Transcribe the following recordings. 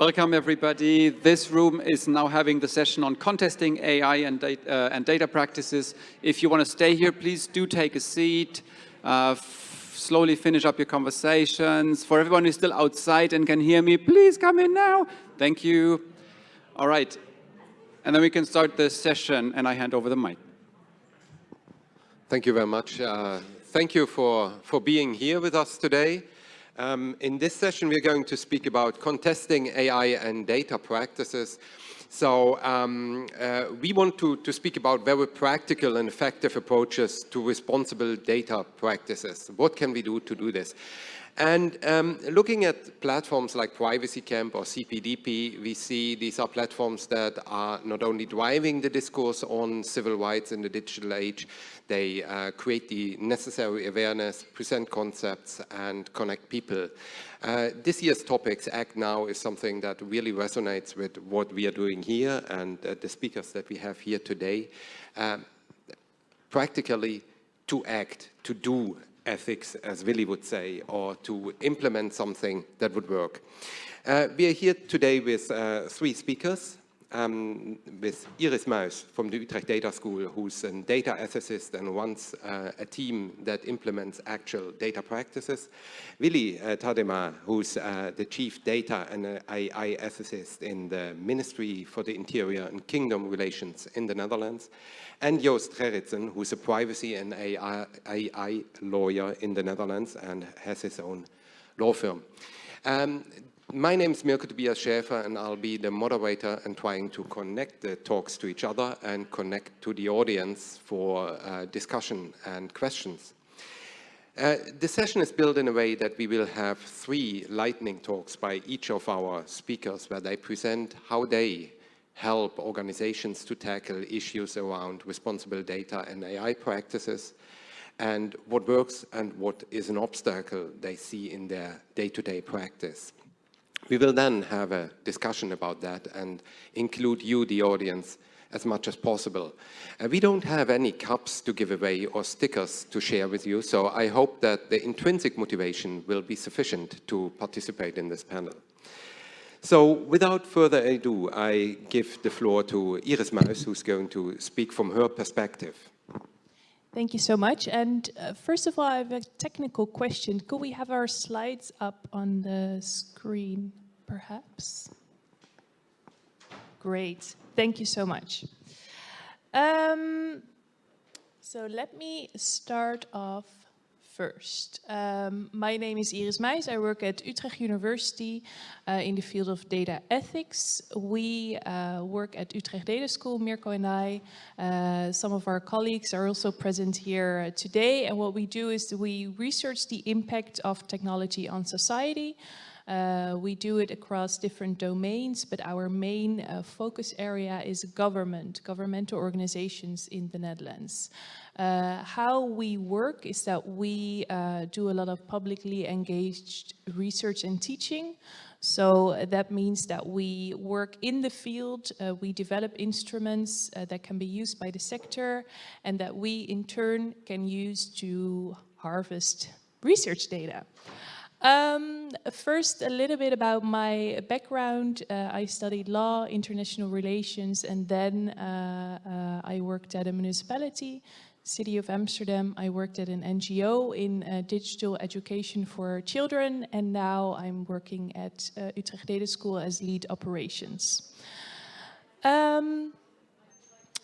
Welcome everybody. This room is now having the session on contesting AI and data, uh, and data practices. If you want to stay here, please do take a seat. Uh, slowly finish up your conversations. For everyone who's still outside and can hear me, please come in now. Thank you. All right. And then we can start the session and I hand over the mic. Thank you very much. Uh, thank you for, for being here with us today. Um, in this session, we're going to speak about contesting AI and data practices. So um, uh, we want to, to speak about very practical and effective approaches to responsible data practices. What can we do to do this? And um, looking at platforms like Privacy Camp or CPDP, we see these are platforms that are not only driving the discourse on civil rights in the digital age, they uh, create the necessary awareness, present concepts, and connect people. Uh, this year's topics, Act Now, is something that really resonates with what we are doing here and uh, the speakers that we have here today. Um, practically to act, to do, ethics, as Willy would say, or to implement something that would work. Uh, we are here today with uh, three speakers, um, with Iris Muis from the Utrecht Data School, who's a data ethicist and runs uh, a team that implements actual data practices. Willy uh, Tadema, who's uh, the chief data and AI ethicist in the Ministry for the Interior and Kingdom Relations in the Netherlands and Joost Gerritsen, who's a privacy and AI, AI, lawyer in the Netherlands and has his own law firm. Um, my name is Mirko Tobias Schäfer and I'll be the moderator and trying to connect the talks to each other and connect to the audience for uh, discussion and questions. Uh, the session is built in a way that we will have three lightning talks by each of our speakers where they present how they help organizations to tackle issues around responsible data and AI practices and what works and what is an obstacle they see in their day-to-day -day practice. We will then have a discussion about that and include you, the audience, as much as possible. Uh, we don't have any cups to give away or stickers to share with you, so I hope that the intrinsic motivation will be sufficient to participate in this panel. So without further ado, I give the floor to Iris Muis, who's going to speak from her perspective. Thank you so much. And uh, first of all, I have a technical question. Could we have our slides up on the screen, perhaps? Great. Thank you so much. Um, so let me start off first. Um, my name is Iris Muis. I work at Utrecht University uh, in the field of data ethics. We uh, work at Utrecht Data School, Mirko and I. Uh, some of our colleagues are also present here today. And what we do is we research the impact of technology on society. Uh, we do it across different domains, but our main uh, focus area is government, governmental organizations in the Netherlands. Uh, how we work is that we uh, do a lot of publicly engaged research and teaching. So that means that we work in the field, uh, we develop instruments uh, that can be used by the sector and that we in turn can use to harvest research data. Um, first, a little bit about my background. Uh, I studied law, international relations, and then uh, uh, I worked at a municipality, City of Amsterdam. I worked at an NGO in uh, digital education for children, and now I'm working at uh, Utrecht Data School as lead operations. Um,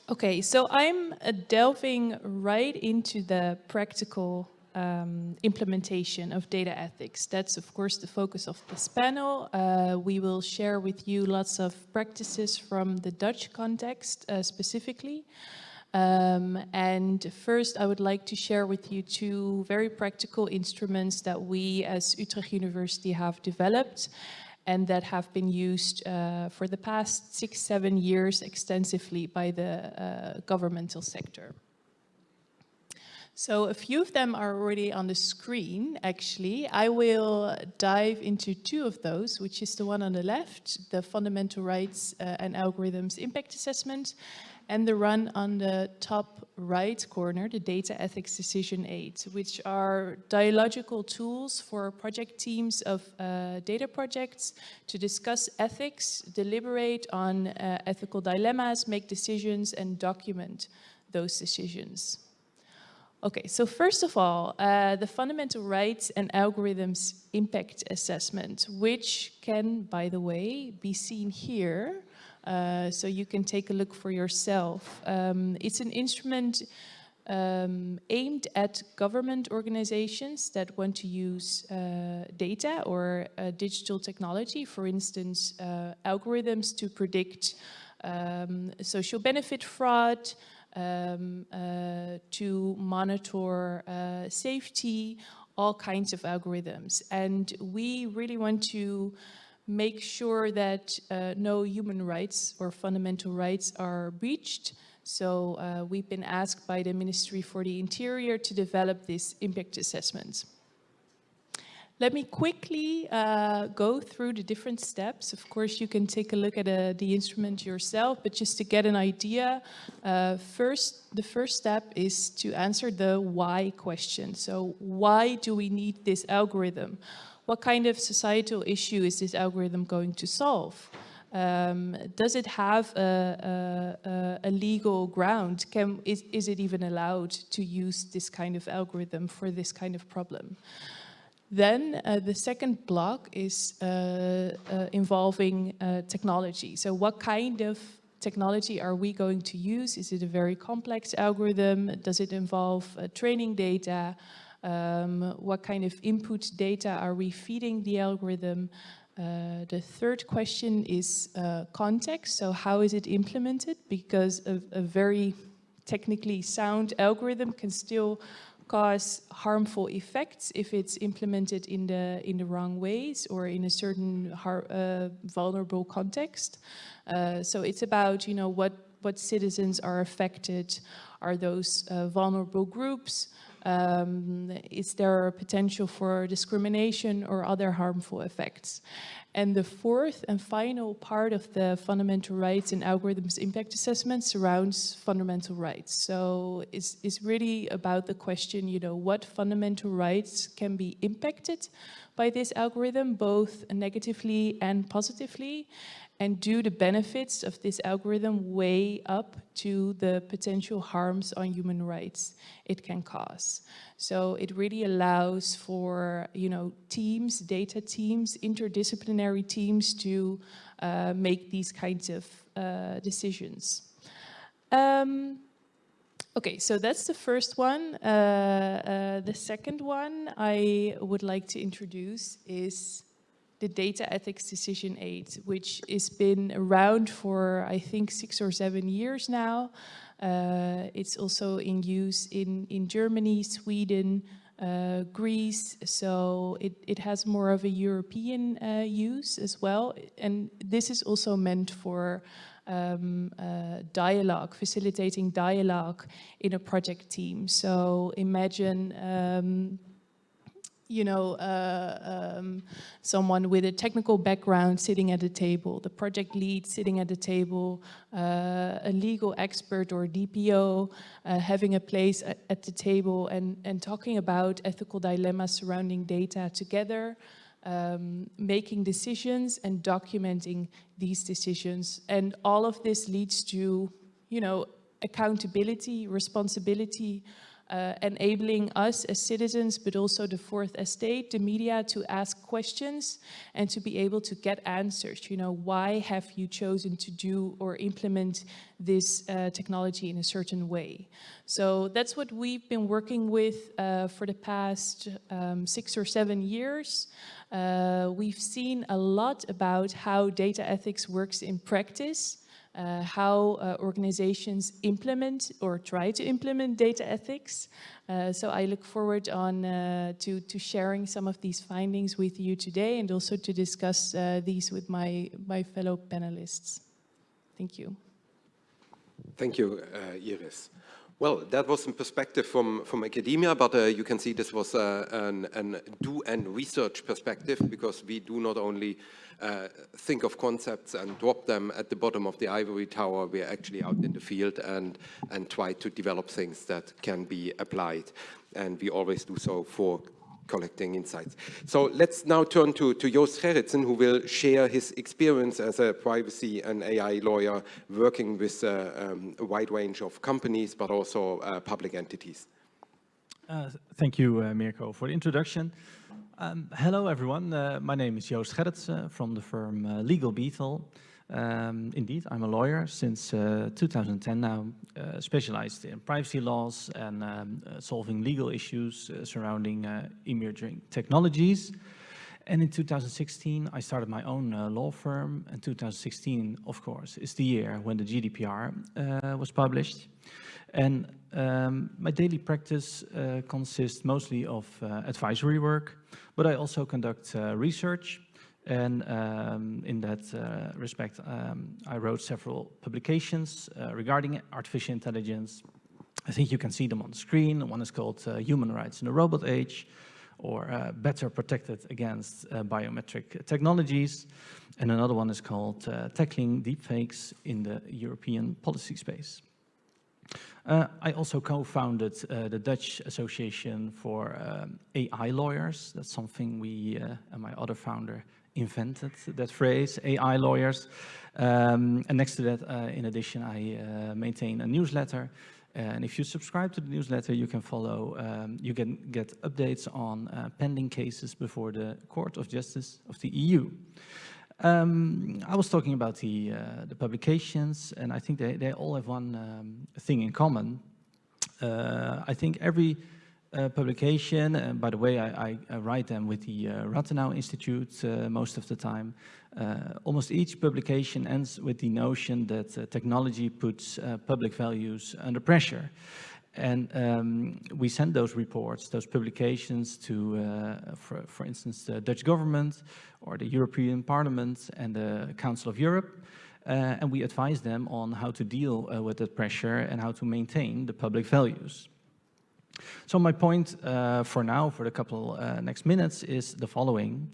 okay, so I'm uh, delving right into the practical um, implementation of data ethics. That's of course the focus of this panel. Uh, we will share with you lots of practices from the Dutch context uh, specifically. Um, and first I would like to share with you two very practical instruments that we as Utrecht University have developed and that have been used uh, for the past six, seven years extensively by the uh, governmental sector. So a few of them are already on the screen, actually. I will dive into two of those, which is the one on the left, the Fundamental Rights uh, and Algorithms Impact Assessment, and the run on the top right corner, the data ethics decision aid, which are dialogical tools for project teams of uh, data projects to discuss ethics, deliberate on uh, ethical dilemmas, make decisions and document those decisions. Okay, so first of all, uh, the fundamental rights and algorithms impact assessment, which can, by the way, be seen here. Uh, so you can take a look for yourself. Um, it's an instrument um, aimed at government organizations that want to use uh, data or uh, digital technology, for instance, uh, algorithms to predict um, social benefit fraud, um, uh, to monitor uh, safety, all kinds of algorithms. And we really want to make sure that uh, no human rights or fundamental rights are breached. So uh, we've been asked by the Ministry for the Interior to develop this impact assessment. Let me quickly uh, go through the different steps. Of course, you can take a look at uh, the instrument yourself, but just to get an idea, uh, first, the first step is to answer the why question. So why do we need this algorithm? What kind of societal issue is this algorithm going to solve? Um, does it have a, a, a legal ground? Can, is, is it even allowed to use this kind of algorithm for this kind of problem? Then uh, the second block is uh, uh, involving uh, technology. So what kind of technology are we going to use? Is it a very complex algorithm? Does it involve uh, training data? Um, what kind of input data are we feeding the algorithm? Uh, the third question is context. So how is it implemented? Because a, a very technically sound algorithm can still cause harmful effects if it's implemented in the in the wrong ways or in a certain uh, vulnerable context. Uh, so it's about you know what what citizens are affected, are those uh, vulnerable groups, um, is there a potential for discrimination or other harmful effects? And the fourth and final part of the fundamental rights and algorithms impact assessment surrounds fundamental rights. So it's, it's really about the question, you know, what fundamental rights can be impacted by this algorithm, both negatively and positively, and do the benefits of this algorithm weigh up to the potential harms on human rights it can cause. So it really allows for, you know, teams, data teams, interdisciplinary teams to uh, make these kinds of uh, decisions. Um, okay, so that's the first one. Uh, uh the second one I would like to introduce is the data ethics decision aid, which has been around for, I think, six or seven years now. Uh, it's also in use in, in Germany, Sweden, uh, Greece, so it, it has more of a European uh, use as well. And this is also meant for um, uh, dialogue, facilitating dialogue in a project team. So imagine um, you know, uh, um, someone with a technical background sitting at the table, the project lead sitting at the table, uh, a legal expert or DPO uh, having a place at, at, the table and, and talking about ethical dilemmas surrounding data together, um, making decisions and documenting these decisions. And all of this leads to, you know, accountability, responsibility, uh, enabling us as citizens, but also the fourth estate, the media, to ask questions and to be able to get answers. You know, why have you chosen to do or implement this uh, technology in a certain way? So that's what we've been working with uh, for the past um, six or seven years. Uh, we've seen a lot about how data ethics works in practice uh, how uh, organizations implement or try to implement data ethics. Uh, so I look forward on uh, to, to sharing some of these findings with you today and also to discuss uh, these with my, my fellow panelists. Thank you. Thank you, uh, Iris. Well, that was some perspective from, from academia, but uh, you can see this was uh, an, an, do and research perspective because we do not only uh, think of concepts and drop them at the bottom of the ivory tower, we're actually out in the field and, and try to develop things that can be applied. And we always do so for collecting insights. So let's now turn to, to Joost Gerritsen, who will share his experience as a privacy and AI lawyer working with uh, um, a wide range of companies, but also uh, public entities. Uh, thank you, uh, Mirko, for the introduction. Um, hello, everyone. Uh, my name is Joost Gerritsen from the firm uh, Legal Beetle. Um, indeed, I'm a lawyer since uh, 2010 now, uh, specialized in privacy laws and um, uh, solving legal issues uh, surrounding uh, emerging technologies. And in 2016, I started my own uh, law firm. And 2016, of course, is the year when the GDPR was published. And um, my daily practice consists mostly of advisory work, but I also conduct research and um, in that uh, respect, um, I wrote several publications uh, regarding artificial intelligence. I think you can see them on the screen. One is called uh, Human Rights in the Robot Age, or uh, Better Protected Against uh, Biometric Technologies. And another one is called uh, Tackling Deepfakes in the European Policy Space. I also co-founded the Dutch Association for um, AI Lawyers. That's something we and my other founder invented that phrase, AI lawyers. Um, and next to that, uh, in addition, I uh, maintain a newsletter. And if you subscribe to the newsletter, you can follow, um, you can get updates on uh, pending cases before the Court of Justice of the EU. Um, I was talking about the, uh, the publications, and I think they, they all have one um, thing in common. Uh, I think every uh, publication. And by the way, I, I, write them with the uh, Rathenau Institute uh, most of the time. Uh, almost each publication ends with the notion that uh, technology puts uh, public values under pressure. And um, we send those reports, those publications to, for, for instance, the Dutch government or the European Parliament and the Council of Europe. and we advise them on how to deal with that pressure and how to maintain the public values. So my point uh, for now, for the couple uh, next minutes, is the following.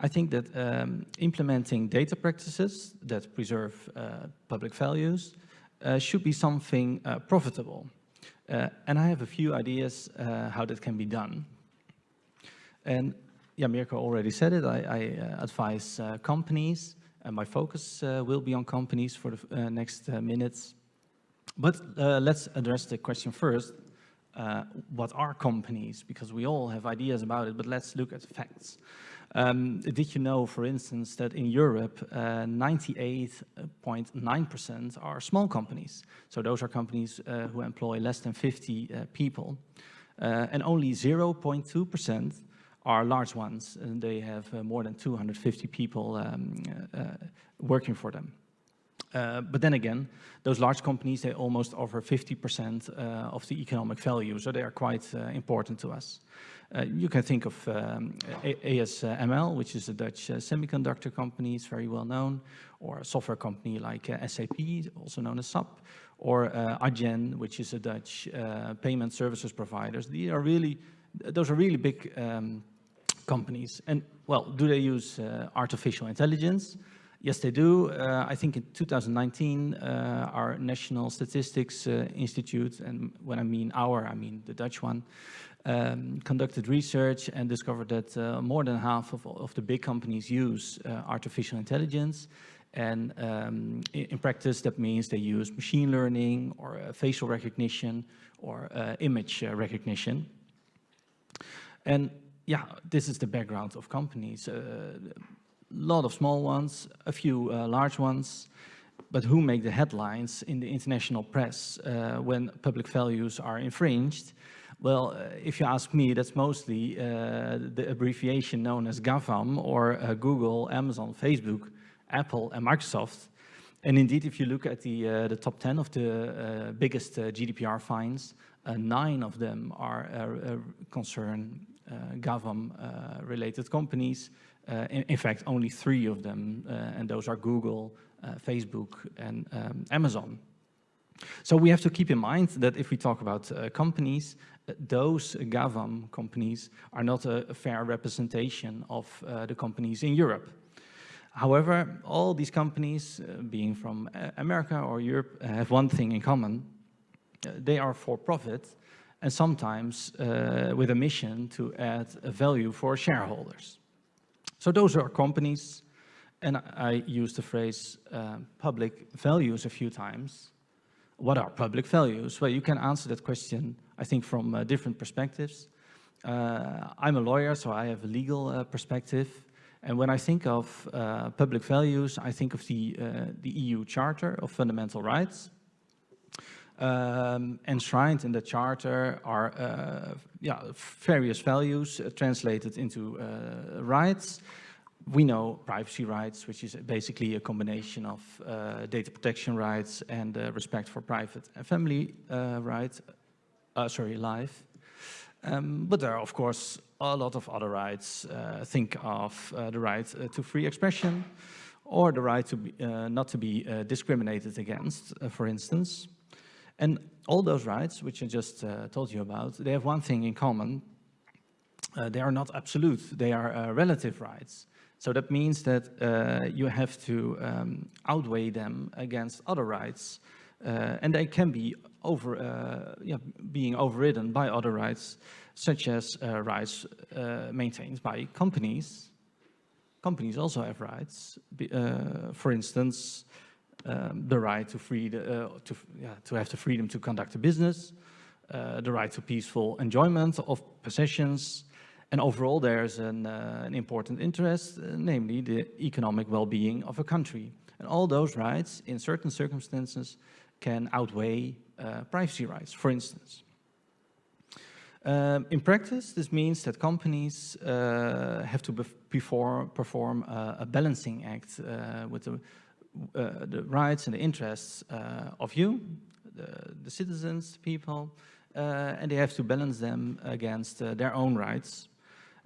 I think that um, implementing data practices that preserve uh, public values uh, should be something uh, profitable. Uh, and I have a few ideas how that can be done. And yeah, Mirko already said it, I, I advise companies, and my focus will be on companies for the next minutes. But let's address the question first, uh, what are companies? Because we all have ideas about it, but let's look at facts. Um, did you know, for instance, that in Europe, 98.9% uh, are small companies. So those are companies uh, who employ less than 50 uh, people. Uh, and only 0.2% are large ones, and they have uh, more than 250 people um, working for them. Uh, but then again, those large companies, they almost offer 50% uh, of the economic value, so they are quite uh, important to us. Uh, you can think of um, ASML, which is a Dutch uh, semiconductor company, it's very well known, or a software company like SAP, also known as SAP, or Adyen, which is a Dutch payment services provider. These are really, those are really big um, companies. And well, do they use artificial intelligence? Yes, they do. Uh, I think in 2019, uh, our National Statistics uh, Institute, and when I mean our, I mean the Dutch one, um, conducted research and discovered that uh, more than half of, of the big companies use uh, artificial intelligence. And um, in, in, practice, that means they use machine learning or uh, facial recognition or image recognition. And yeah, this is the background of companies lot of small ones, a few uh, large ones, but who make the headlines in the international press uh, when public values are infringed? Well, uh, if you ask me, that's mostly uh, the abbreviation known as GAFAM or uh, Google, Amazon, Facebook, Apple and Microsoft. And indeed, if you look at the, the top 10 of the biggest GDPR fines, nine of them are concern GAFAM related companies, in, in, fact, only three of them, uh, and those are Google, uh, Facebook, and um, Amazon. So we have to keep in mind that if we talk about uh, companies, uh, those GAFAM companies are not a, a fair representation of uh, the companies in Europe. However, all these companies, uh, being from uh, America or Europe, have one thing in common. Uh, they are for profit and sometimes with a mission to add value for shareholders. So those are companies, and I use the phrase uh, public values a few times. What are public values? Well, you can answer that question, I think, from uh, different perspectives. Uh, I'm a lawyer, so I have a legal uh, perspective. And when I think of uh, public values, I think of the, uh, the EU Charter of Fundamental Rights. Um, enshrined in the charter are uh, yeah, various values uh, translated into uh, rights. We know privacy rights, which is basically a combination of uh, data protection rights and uh, respect for private and family uh, rights, sorry, life. Um, but there are, of course, a lot of other rights. think of the right to free expression, or the right to be, not to be discriminated against, for instance. And all those rights, which I just uh, told you about, they have one thing in common. Uh, they are not absolute, they are uh, relative rights. So that means that uh, you have to um, outweigh them against other rights. Uh, and they can be over, uh, yeah, being overridden by other rights, such as rights maintained by companies. Companies also have rights. for instance, um, the right to, free the, uh, to, yeah, to have the freedom to conduct a business, uh, the right to peaceful enjoyment of possessions, and overall there's an, uh, an important interest, uh, namely the economic well-being of a country. And all those rights, in certain circumstances, can outweigh uh, privacy rights, for instance. Um, in practice, this means that companies uh, have to perform, perform a balancing act with the uh, the rights and the interests uh, of you, the, the citizens, people, uh, and they have to balance them against their own rights.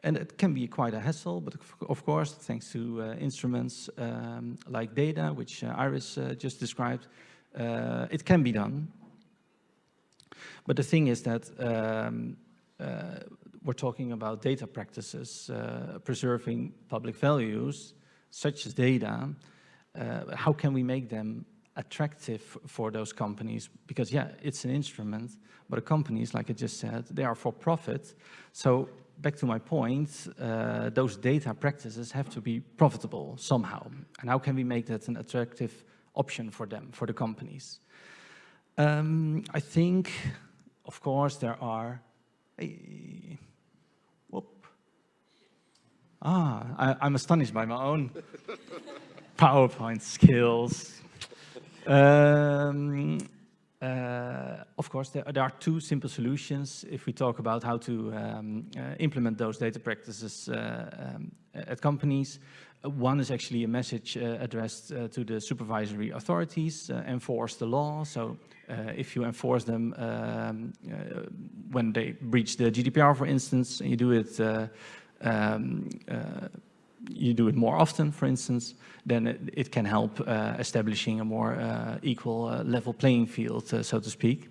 And it can be quite a hassle, but of course, thanks to uh, instruments um, like DEDA, which uh, Iris uh, just described, it can be done. But the thing is that um, we're talking about data practices, preserving public values, such as DEDA, uh, how can we make them attractive for those companies? Because yeah, it's an instrument, but companies, like I just said, they are for profit. So back to my point, uh, those data practices have to be profitable somehow. And how can we make that an attractive option for them, for the companies? Um, I think, of course, there are, hey, whoop. Ah, I, I'm astonished by my own PowerPoint skills. Um, uh, of course, there, there, are two simple solutions if we talk about how to um, uh, implement those data practices uh, um, at companies. one is actually a message uh, addressed uh, to the supervisory authorities, uh, enforce the law. So if you enforce them um, when they breach the GDPR, for instance, and you do it um, you do it more often, for instance, then it, it can help uh, establishing a more uh, equal uh, level playing field, uh, so to speak.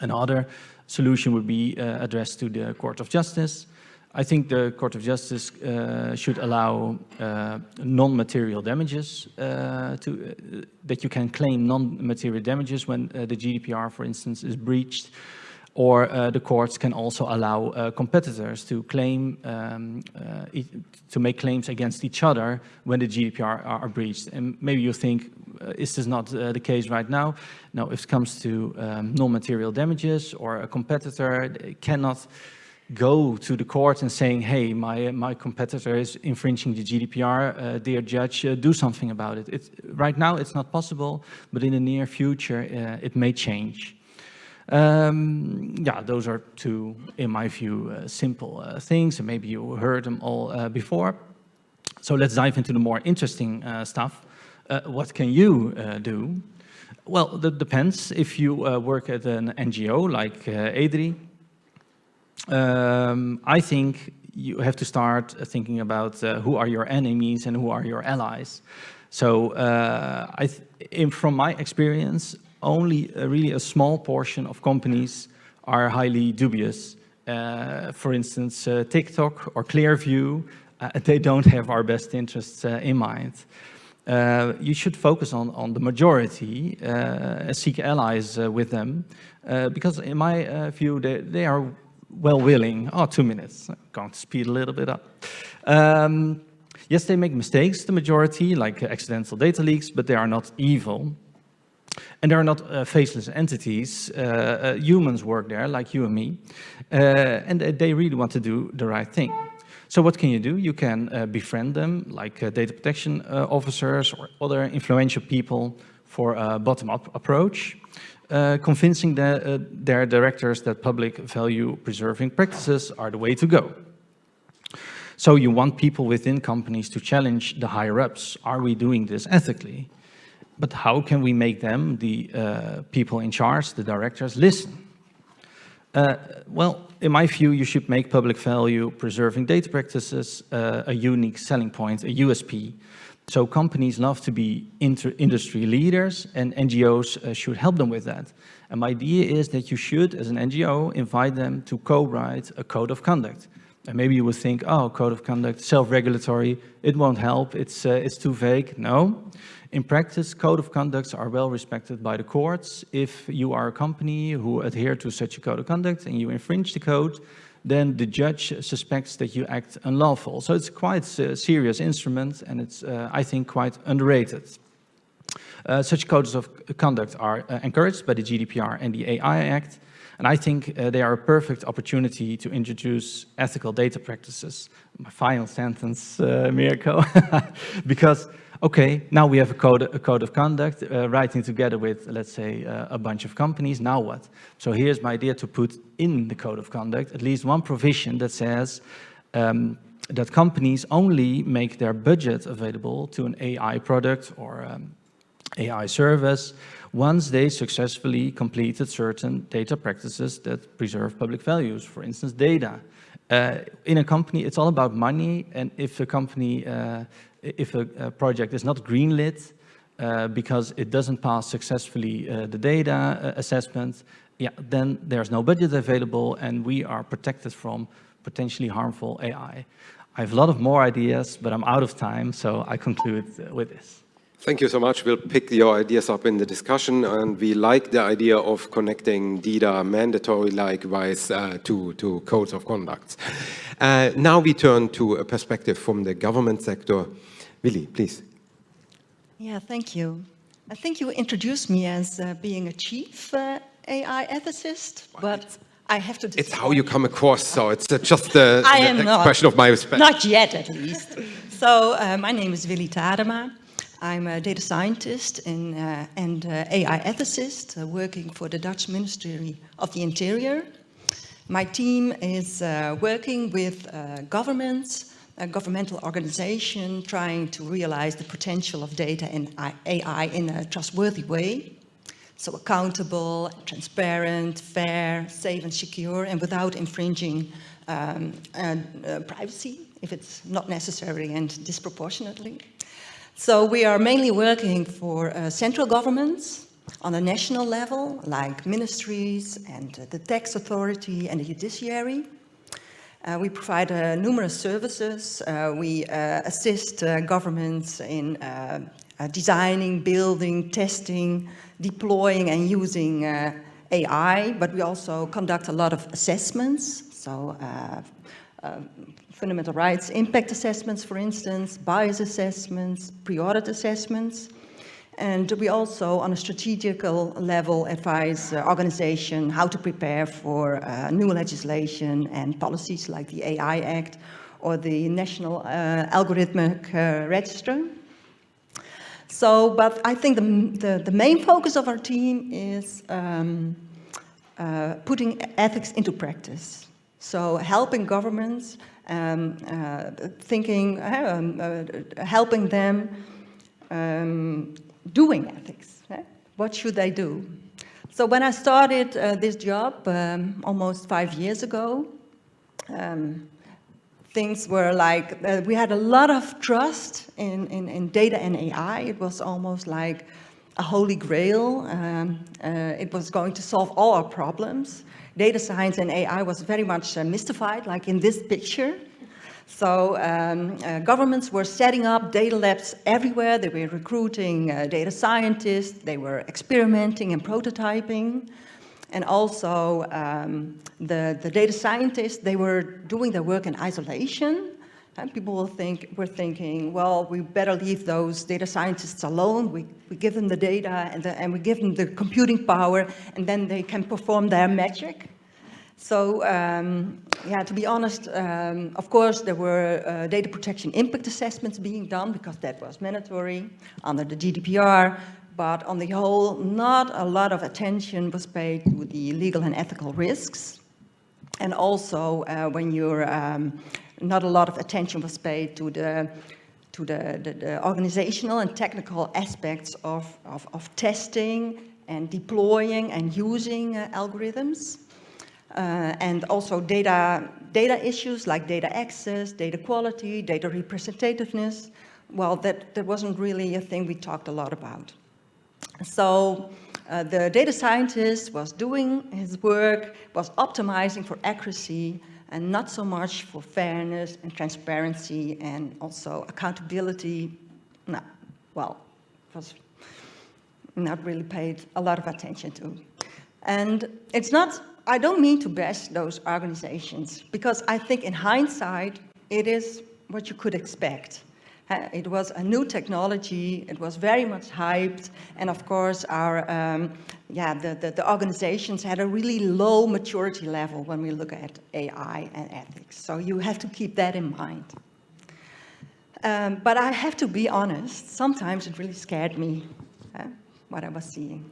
Another solution would be uh, addressed to the Court of Justice. I think the Court of Justice should allow non-material damages to that you can claim non-material damages when the GDPR, for instance, is breached or uh, the courts can also allow uh, competitors to claim, um, uh, to make claims against each other when the GDPR are, breached. And maybe you think, uh, is this not uh, the case right now? No, if it comes to um, non-material damages or a competitor cannot go to the court and saying, hey, my, my competitor is infringing the GDPR, uh, dear judge, do something about it. It's, right now it's not possible, but in the near future it may change. Um, yeah, those are two, in my view, uh, simple uh, things, and maybe you heard them all uh, before. So let's dive into the more interesting uh, stuff. Uh, what can you uh, do? Well, that depends. If you work at an NGO like EDRI, um, I think you have to start thinking about who are your enemies and who are your allies. So in, from my experience, only uh, really a small portion of companies are highly dubious. Uh, for instance, uh, TikTok or Clearview, uh, they don't have our best interests uh, in mind. Uh, you should focus on, on the majority, seek allies with them, because in my view, they, they are well willing. Oh, two minutes, I'm going to speed a little bit up. Um, yes, they make mistakes, the majority, like accidental data leaks, but they are not evil. And they are not uh, faceless entities. Uh, uh, humans work there, like you and me. Uh, and they really want to do the right thing. So what can you do? You can uh, befriend them, like data protection officers or other influential people for a bottom-up approach. convincing the, their directors that public value preserving practices are the way to go. So you want people within companies to challenge the higher-ups. Are we doing this ethically? But how can we make them, the uh, people in charge, the directors, listen? Uh, well, in my view, you should make public value preserving data practices uh, a unique selling point, a USP. So companies love to be industry leaders and NGOs uh, should help them with that. And my idea is that you should, as an NGO, invite them to co-write a code of conduct. And maybe you would think, oh, code of conduct, self-regulatory, it won't help, it's, uh, it's too vague. No, in practice, code of conducts are well respected by the courts. If you are a company who adhere to such a code of conduct and you infringe the code, then the judge suspects that you act unlawful. So it's quite a serious instrument and it's, uh, I think, quite underrated. Uh, such codes of conduct are uh, encouraged by the GDPR and the AI Act, and I think uh, they are a perfect opportunity to introduce ethical data practices. My final sentence, uh, Mirko, because okay, now we have a code, a code of conduct, uh, writing together with, let's say, uh, a bunch of companies, now what? So here's my idea to put in the code of conduct at least one provision that says um, that companies only make their budget available to an AI product or um, AI service once they successfully completed certain data practices that preserve public values, for instance, DEDA. Uh, in a company, it's all about money, and if a company uh, if a, a, project is not greenlit uh, because it doesn't pass successfully uh, the data uh, assessment, yeah, then there's no budget available and we are protected from potentially harmful AI. I have a lot of more ideas, but I'm out of time, so I conclude with this. Thank you so much. We'll pick your ideas up in the discussion and we like the idea of connecting DEDA mandatory likewise uh, to, to codes of conduct. Uh, now we turn to a perspective from the government sector. Willy, please. Yeah, thank you. I think you introduced me as uh, being a chief uh, AI ethicist, but I have to It's how you come across, so it's uh, just the, the expression of my respect. Not yet, at least. so uh, my name is Willy Tadema. I'm a data scientist in, uh, and uh, AI ethicist working for the Dutch Ministry of the Interior. My team is working with governments, a governmental organization trying to realize the potential of data and AI in a trustworthy way. So accountable, transparent, fair, safe and secure, and without infringing um, uh, uh, privacy, if it's not necessary and disproportionately. So we are mainly working for uh, central governments on a national level, like ministries and uh, the tax authority and the judiciary. Uh, we provide uh, numerous services. Uh, we uh, assist governments in designing, building, testing, deploying and using AI, but we also conduct a lot of assessments. So fundamental rights impact assessments, for instance, bias assessments, pre-audit assessments. And we also, on a strategical level, advise uh, organization how to prepare for uh, new legislation and policies like the AI Act or the National uh, Algorithmic uh, Register. So, but I think the, the, the, main focus of our team is um, uh, putting ethics into practice. So helping governments, um, uh, thinking, um, helping them um, doing ethics. Right? What should they do? So when I started uh, this job um, almost five years ago, um, things were like, uh, we had a lot of trust in, in, in, data and AI. It was almost like a holy grail. Um, uh, it was going to solve all our problems. Data science and AI was very much uh, mystified, like in this picture. So um, uh, governments were setting up data labs everywhere. They were recruiting uh, data scientists. They were experimenting and prototyping. And also um, the, the data scientists, they were doing their work in isolation. And people will think, were thinking, well, we better leave those data scientists alone. We, we give them the data and, the, and we give them the computing power and then they can perform their magic. So, um, yeah, to be honest, um, of course, there were uh, data protection impact assessments being done because that was mandatory under the GDPR. But on the whole, not a lot of attention was paid to the legal and ethical risks. And also, uh, when you're, um, not a lot of attention was paid to the to the, the, the organizational and technical aspects of, of, of, testing and deploying and using uh, algorithms. Uh, and also data, data issues like data access, data quality, data representativeness. Well, that, that wasn't really a thing we talked a lot about. So uh, the data scientist was doing his work, was optimizing for accuracy, and not so much for fairness and transparency and also accountability. No, well, was not really paid a lot of attention to. And it's not I don't mean to bash those organizations because I think in hindsight, it is what you could expect. It was a new technology, it was very much hyped, and of course our, um, yeah, the, the, the, organizations had a really low maturity level when we look at AI and ethics. So you have to keep that in mind. Um, but I have to be honest, sometimes it really scared me, uh, what I was seeing.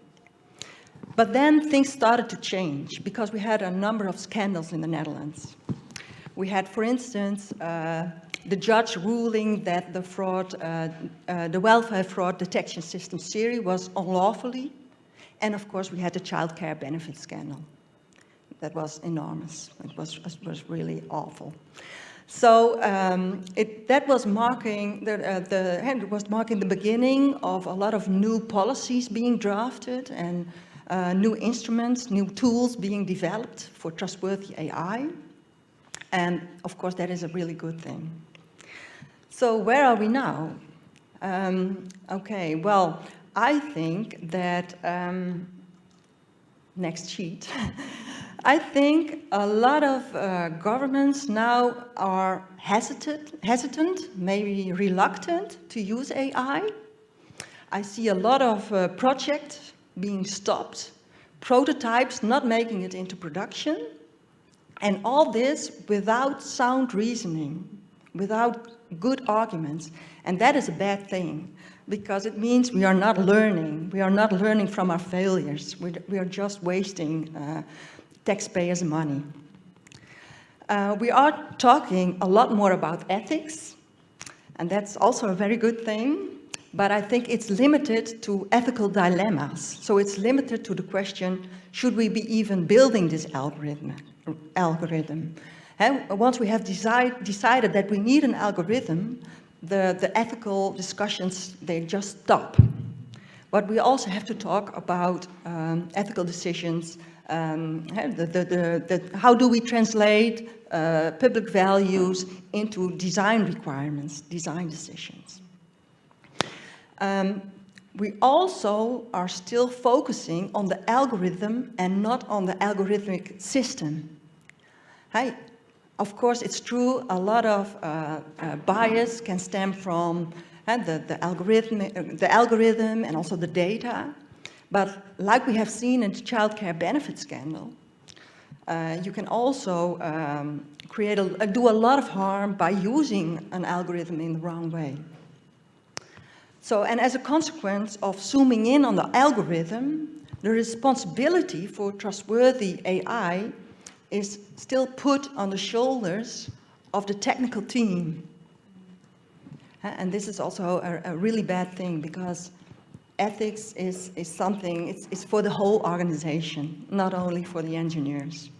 But then things started to change because we had a number of scandals in the Netherlands. We had, for instance, uh, the judge ruling that the fraud, uh, uh, the welfare fraud detection system SyRI was unlawfully. And of course, we had the child care benefit scandal. That was enormous. It was, was really awful. So um, it, that was marking the, uh, the was marking the beginning of a lot of new policies being drafted and uh, new instruments, new tools being developed for trustworthy AI. And of course, that is a really good thing. So where are we now? Um, okay, well, I think that, um, next sheet, I think a lot of uh, governments now are hesitant, hesitant, maybe reluctant to use AI. I see a lot of uh, projects being stopped, prototypes not making it into production, and all this without sound reasoning, without good arguments. And that is a bad thing because it means we are not learning. We are not learning from our failures. We, we are just wasting uh, taxpayers' money. Uh, we are talking a lot more about ethics, and that's also a very good thing but I think it's limited to ethical dilemmas. So it's limited to the question, should we be even building this algorithm? algorithm? And once we have decide, decided that we need an algorithm, the, the ethical discussions, they just stop. But we also have to talk about um, ethical decisions, um, the, the, how do we translate uh, public values into design requirements, design decisions. Um, we also are still focusing on the algorithm and not on the algorithmic system. Hey, of course, it's true, a lot of uh, uh, bias can stem from uh, the, the, algorithm, the algorithm and also the data. But like we have seen in the child care benefit scandal, uh, you can also um, create a, do a lot of harm by using an algorithm in the wrong way. So, and as a consequence of zooming in on the algorithm, the responsibility for trustworthy AI is still put on the shoulders of the technical team. And this is also a, a really bad thing because ethics is, is something, it's, it's for the whole organization, not only for the engineers.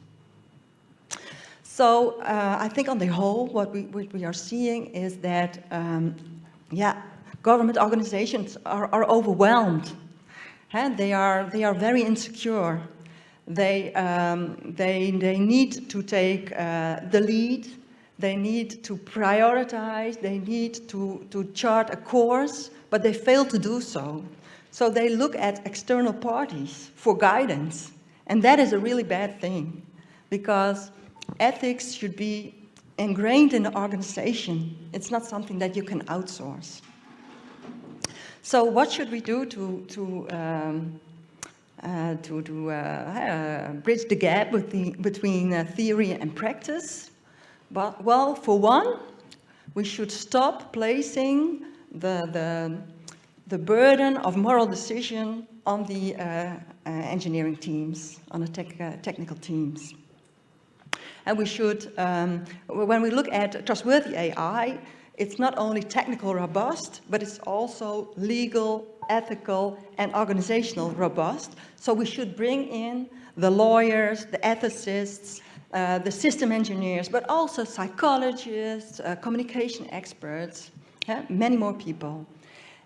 So uh, I think on the whole, what we, what we are seeing is that, um, yeah, government organizations are, are overwhelmed and they are, they are very insecure. They, um, they, they need to take uh, the lead, they need to prioritize, they need to, to chart a course, but they fail to do so. So they look at external parties for guidance, and that is a really bad thing, because ethics should be ingrained in the organization. It's not something that you can outsource. So what should we do to, to, um, to, to uh, uh, bridge the gap the, between uh, theory and practice? But, well, for one, we should stop placing the, the, the burden of moral decision on the uh, uh, engineering teams, on the tech, technical teams. And we should, um, when we look at trustworthy AI, it's not only technical robust, but it's also legal, ethical, and organizational robust. So we should bring in the lawyers, the ethicists, uh, the system engineers, but also psychologists, uh, communication experts, yeah, many more people.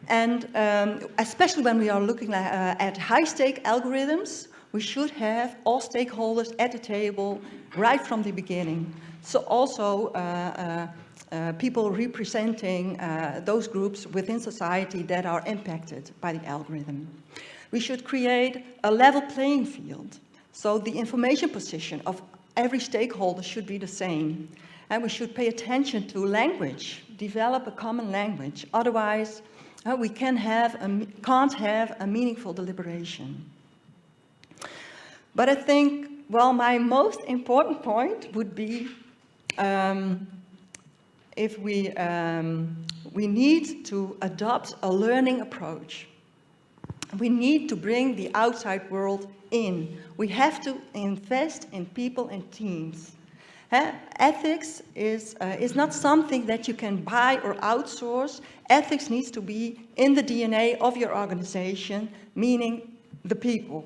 And um, especially when we are looking uh, at high-stake algorithms, we should have all stakeholders at the table right from the beginning. So also uh, people representing uh, those groups within society that are impacted by the algorithm. We should create a level playing field. So the information position of every stakeholder should be the same. And we should pay attention to language, develop a common language. Otherwise, uh, we can have a, can't have a meaningful deliberation. But I think, well, my most important point would be um, if we, um, we need to adopt a learning approach. We need to bring the outside world in. We have to invest in people and teams. Ethics is, uh, is not something that you can buy or outsource. Ethics needs to be in the DNA of your organization, meaning the people.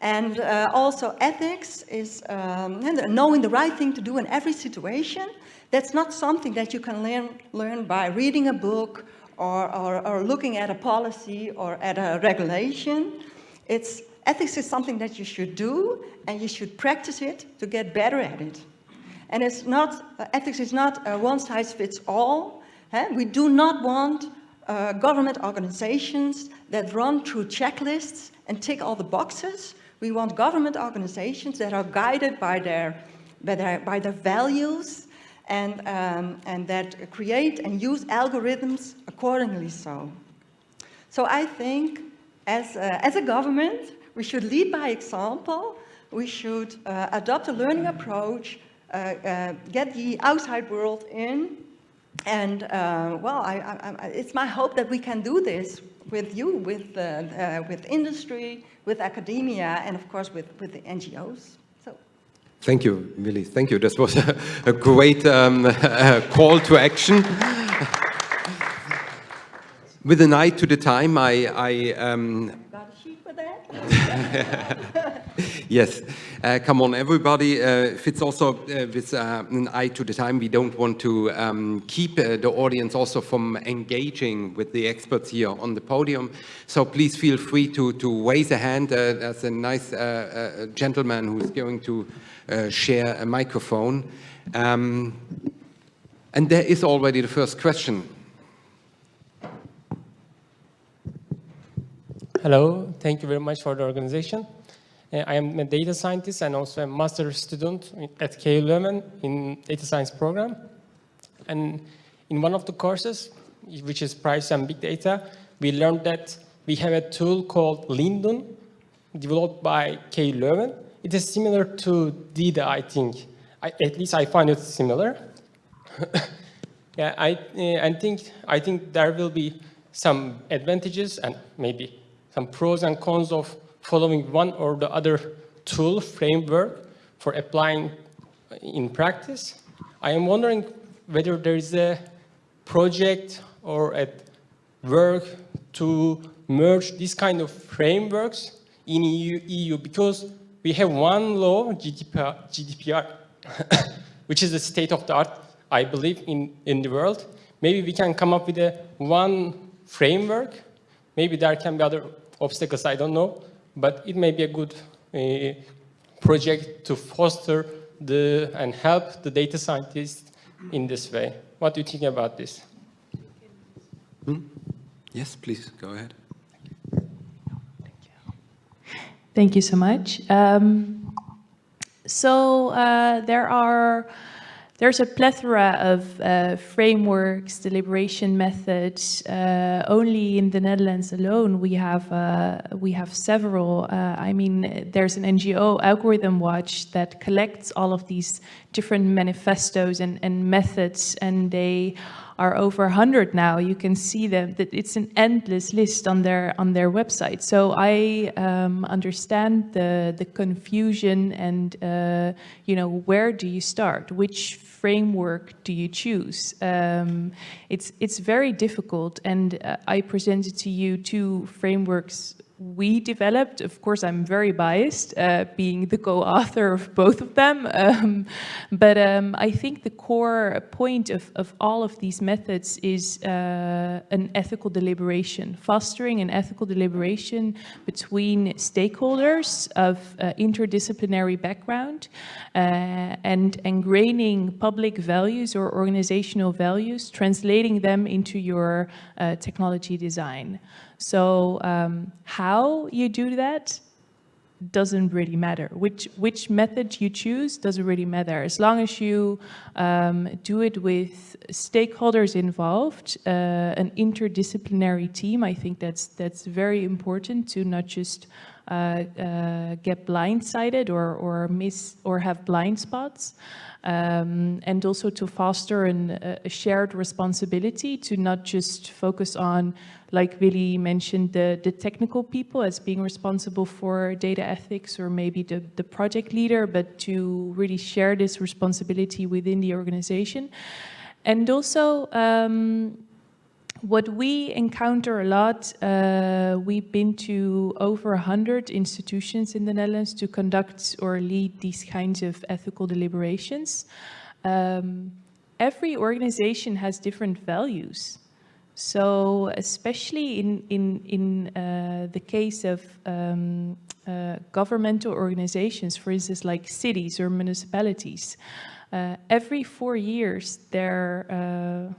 And uh, also ethics is um, knowing the right thing to do in every situation, that's not something that you can learn, learn by reading a book or, or, or looking at a policy or at a regulation. It's, ethics is something that you should do and you should practice it to get better at it. And it's not, uh, ethics is not a one size fits all. Eh? We do not want uh, government organizations that run through checklists and tick all the boxes. We want government organizations that are guided by their, by their, by their values and, um, and that create and use algorithms accordingly so. So I think as a, as a government, we should lead by example. We should uh, adopt a learning approach, uh, uh, get the outside world in. And uh, well, I, I, it's my hope that we can do this with you, with, uh, uh, with industry, with academia, and of course with, with the NGOs. Thank you, Willy. Thank you. This was a, a great um, call to action. With an eye to the time, I, I um, yes, uh, come on everybody. Uh, if it's also uh, with uh, an eye to the time, we don't want to um, keep uh, the audience also from engaging with the experts here on the podium. So please feel free to, to raise a hand. Uh, there's a nice gentleman who's going to share a microphone. Um, and there is already the first question. Hello, thank you very much for the organization. Uh, I am a data scientist and also a master student at KU Leuven in data science program. And in one of the courses, which is price and big data, we learned that we have a tool called Lindun, developed by KU Leuven. It is similar to DEDA, I think. I, at least I find it similar. yeah, I, uh, I, think, I think there will be some advantages and maybe some pros and cons of following one or the other tool framework for applying in practice. I am wondering whether there is a project or a work to merge this kind of frameworks in EU, EU because we have one law, GDPR, GDPR which is the state of the art, I believe, in, in the world. Maybe we can come up with a one framework. Maybe there can be other obstacles, I don't know, but it may be a good uh, project to foster the, and help the data scientists in this way. What do you think about this? Hmm? Yes, please, go ahead. Thank you so much. Um, so uh, there are there's a plethora of uh, frameworks, deliberation methods. Uh, only in the Netherlands alone, we have uh, we have several. Uh, I mean, there's an NGO, Algorithm Watch, that collects all of these different manifestos and, and methods, and they are over 100 now. You can see them, that it's an endless list on their on their website. So I um, understand the, the confusion and, uh, you know, where do you start? Which framework do you choose? Um, it's, it's very difficult and uh, I presented to you two frameworks we developed. Of course, I'm very biased, uh, being the co-author of both of them. Um, but um, I think the core point of, of all of these methods is uh, an ethical deliberation, fostering an ethical deliberation between stakeholders of uh, interdisciplinary background uh, and ingraining public values or organizational values, translating them into your uh, technology design. So um, how you do that doesn't really matter. Which, which method you choose doesn't really matter. As long as you um, do it with stakeholders involved, uh, an interdisciplinary team, I think that's, that's very important to not just uh, uh, get blindsided or, or miss or have blind spots. Um, and also to foster an, a shared responsibility to not just focus on like Willy mentioned, the, the technical people as being responsible for data ethics or maybe the, the project leader, but to really share this responsibility within the organization. And also, um, what we encounter a lot, uh, we've been to over 100 institutions in the Netherlands to conduct or lead these kinds of ethical deliberations. Um, every organization has different values. So especially in, in, in uh, the case of um, uh, governmental organizations, for instance, like cities or municipalities, uh, every four years there uh,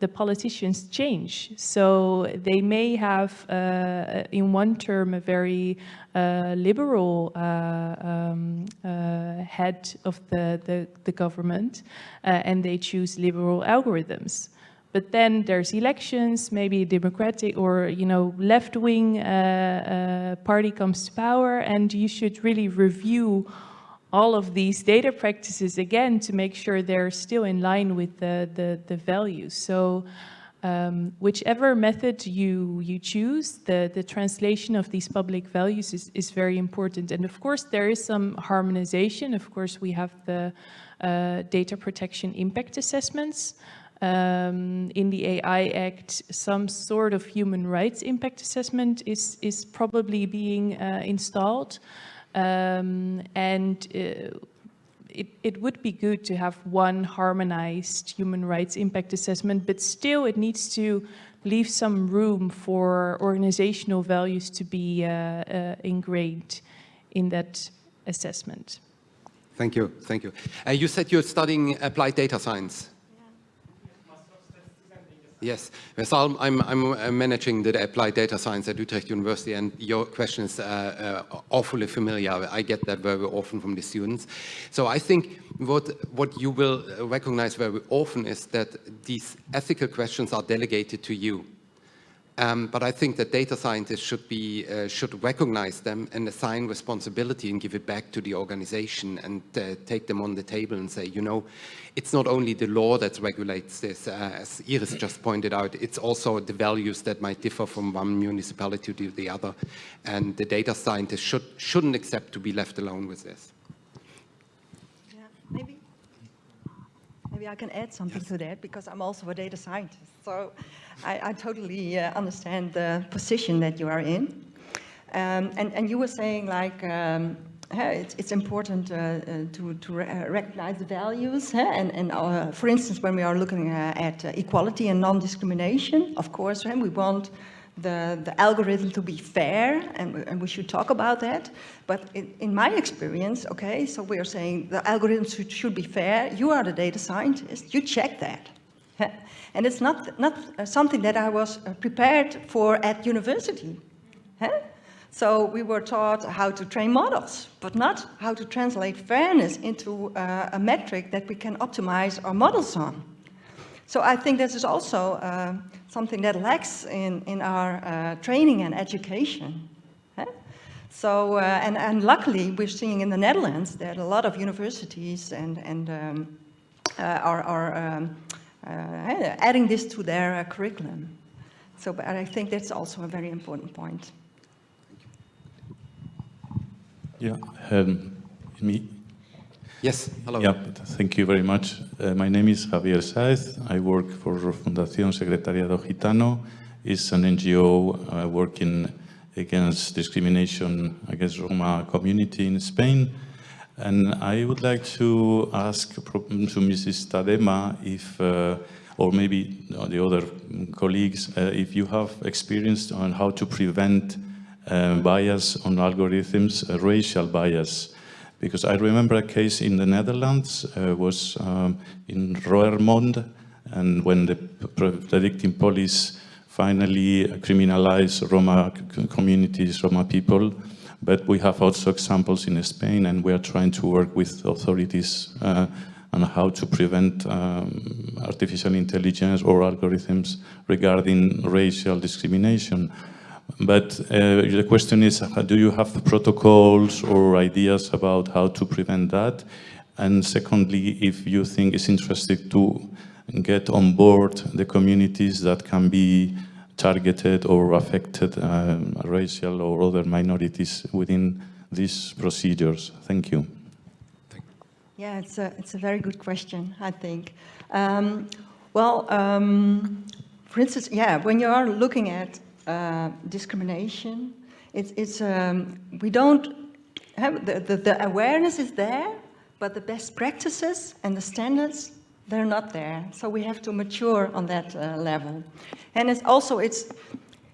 the politicians change. So they may have uh, in one term a very uh, liberal um, head of the, the, the government and they choose liberal algorithms. But then there's elections, maybe a democratic or you know left-wing uh, uh, party comes to power, and you should really review all of these data practices again to make sure they're still in line with the the, the values. So. Um, whichever method you you choose, the the translation of these public values is is very important. And of course, there is some harmonization. Of course, we have the uh, data protection impact assessments um, in the AI Act, some sort of human rights impact assessment is, is probably being uh, installed. Um, and uh, it, it would be good to have one harmonized human rights impact assessment, but still it needs to leave some room for organizational values to be uh, uh ingrained in that assessment. Thank you, thank you. Uh, you said you're studying applied data science. Yes, I'm, I'm, I'm, uh, managing the applied data science at Utrecht University and your question is uh, uh, awfully familiar. I get that very often from the students. So I think what, what you will recognize very often is that these ethical questions are delegated to you. Um, but I think that data scientists should be uh, should recognize them and assign responsibility and give it back to the organization and uh, take them on the table and say, you know, it's not only the law that regulates this, uh, as Iris just pointed out, it's also the values that might differ from one municipality to the other. And the data scientists should, shouldn't accept to be left alone with this. Yeah, maybe. Maybe I can add something yes. to that because I'm also a data scientist. So I, I totally uh, understand the position that you are in. Um, and, and you were saying like, um, it's, it's, important uh, uh to, to re uh, recognize the values and, and our, for instance when we are looking uh, at equality and non-discrimination of course we want the, the algorithm to be fair, and, we- and we should talk about that. But in, in my experience, okay, so we are saying the algorithm should, should be fair. You are the data scientist, you check that. And it's not, not uh, something that I was uh, prepared for at university. So we were taught how to train models, but not how to translate fairness into uh, a metric that we can optimize our models on. So I think this is also something that lacks in, in our training and education. So, and, and luckily we're seeing in the Netherlands that a lot of universities and, and um, are, are um, adding this to their uh, curriculum. So but I think that's also a very important point. Yeah, um, me. Yes, hello. Yeah, thank you very much. Uh, my name is Javier Saez. I work for Fundación Secretariado Gitano. It's an NGO uh, working against discrimination against Roma community in Spain. And I would like to ask to Mrs. Tadema if, uh, or maybe the other colleagues, uh, if you have experience on how to prevent uh, bias on algorithms, uh, racial bias. Because I remember a case in the Netherlands, uh, was um, in Roermond, and when the predicting police finally criminalized Roma communities, Roma people, but we have also examples in Spain, and we are trying to work with authorities uh, on how to prevent um, artificial intelligence or algorithms regarding racial discrimination. But uh, the question is, uh, do you have protocols or ideas about how to prevent that? And secondly, if you think it's interesting to get on board the communities that can be targeted or affected um, racial or other minorities within these procedures. Thank you. Yeah, it's a, it's a very good question, I think. Um, well, um, for instance, yeah, when you are looking at uh, discrimination, it's, it's um, we don't have, the, the, the awareness is there, but the best practices and the standards, they're not there. So we have to mature on that uh, level. And it's also, it's,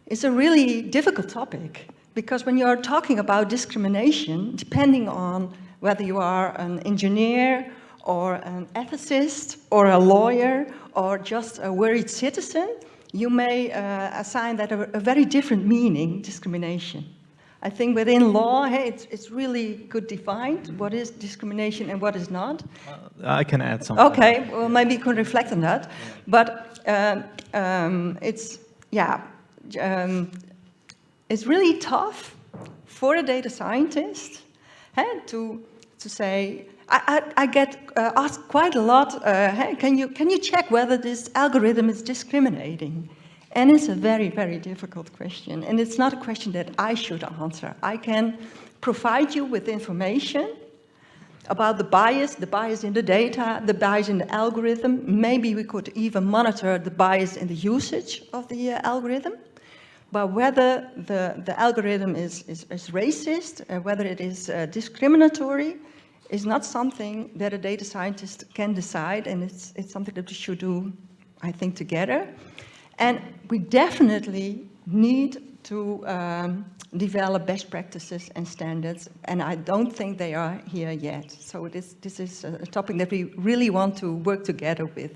it's a really difficult topic because when you're talking about discrimination, depending on whether you are an engineer or an ethicist or a lawyer or just a worried citizen, you may uh, assign that a, a, very different meaning, discrimination. I think within law, hey, it's, it's really good defined, what is discrimination and what is not. Uh, I can add something. Okay, well, maybe you can reflect on that. But um, um, it's, yeah, um, it's really tough for a data scientist hey, to, to say, I, I, I get uh, asked quite a lot, uh, hey, can you, can you check whether this algorithm is discriminating? And it's a very, very difficult question. And it's not a question that I should answer. I can provide you with information about the bias, the bias in the data, the bias in the algorithm. Maybe we could even monitor the bias in the usage of the uh, algorithm. But whether the, the algorithm is, is, is racist, uh, whether it is uh, discriminatory, is not something that a data scientist can decide, and it's, it's something that we should do, I think, together. And we definitely need to um, develop best practices and standards, and I don't think they are here yet. So this, this is a topic that we really want to work together with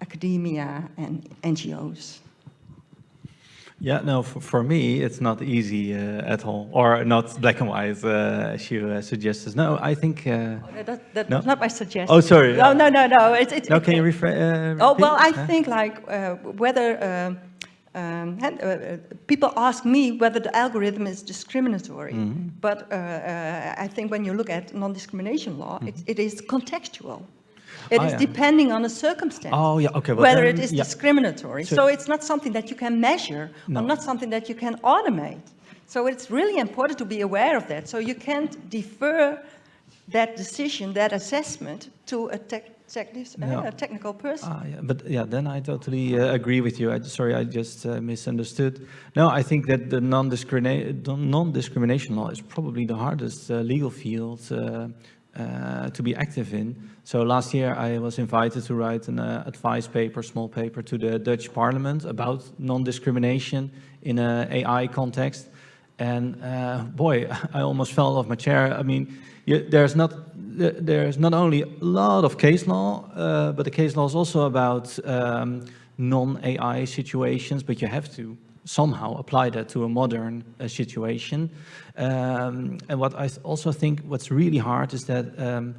academia and NGOs. Yeah, no, for, for me, it's not easy uh, at all, or not black and white, uh, as you uh, suggested. No, I think... Uh, oh, that, that's no? not my suggestion. Oh, sorry. No, no, no, no. It's, it's, no, can you rephrase? oh, well, I think like uh, whether um, um, uh, people ask me whether the algorithm is discriminatory, mm -hmm. but I think when you look at non-discrimination law, mm -hmm. it, it is contextual. It oh, is yeah. depending on the circumstance. Oh, yeah, okay. Well, whether then, it is yeah. discriminatory. So, so, it's not something that you can measure no. or not something that you can automate. So it's really important to be aware of that. So you can't defer that decision, that assessment to a, tech, uh, a technical person. Ah, yeah, but yeah, then I totally uh, agree with you. I, sorry, I just uh, misunderstood. No, I think that the non-discrimination non law is probably the hardest uh, legal field uh, to be active in. So last year I was invited to write an uh, advice paper, small paper to the Dutch parliament about non-discrimination in an AI context. And uh, boy, I almost fell off my chair. I mean, you, there's not there's not only a lot of case law, uh, but the case law is also about um, non-AI situations, but you have to somehow apply that to a modern uh, situation. Um, and what I also think what's really hard is that um,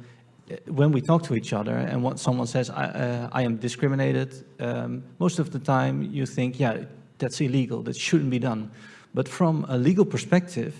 when we talk to each other and what someone says, I, uh, I am discriminated, um, most of the time you think, yeah, that's illegal, that shouldn't be done. But from a legal perspective,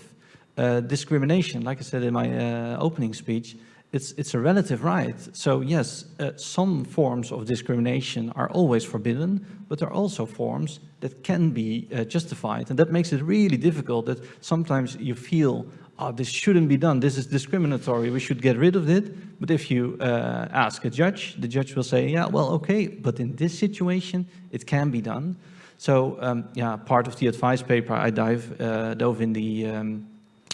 uh, discrimination, like I said in my uh, opening speech, it's, it's a relative right. So yes, uh, some forms of discrimination are always forbidden, but there are also forms that can be uh, justified. And that makes it really difficult that sometimes you feel, oh, this shouldn't be done, this is discriminatory, we should get rid of it. But if you uh, ask a judge, the judge will say, yeah, well, okay, but in this situation, it can be done. So um, yeah, part of the advice paper, I dive, uh, dove in the, um,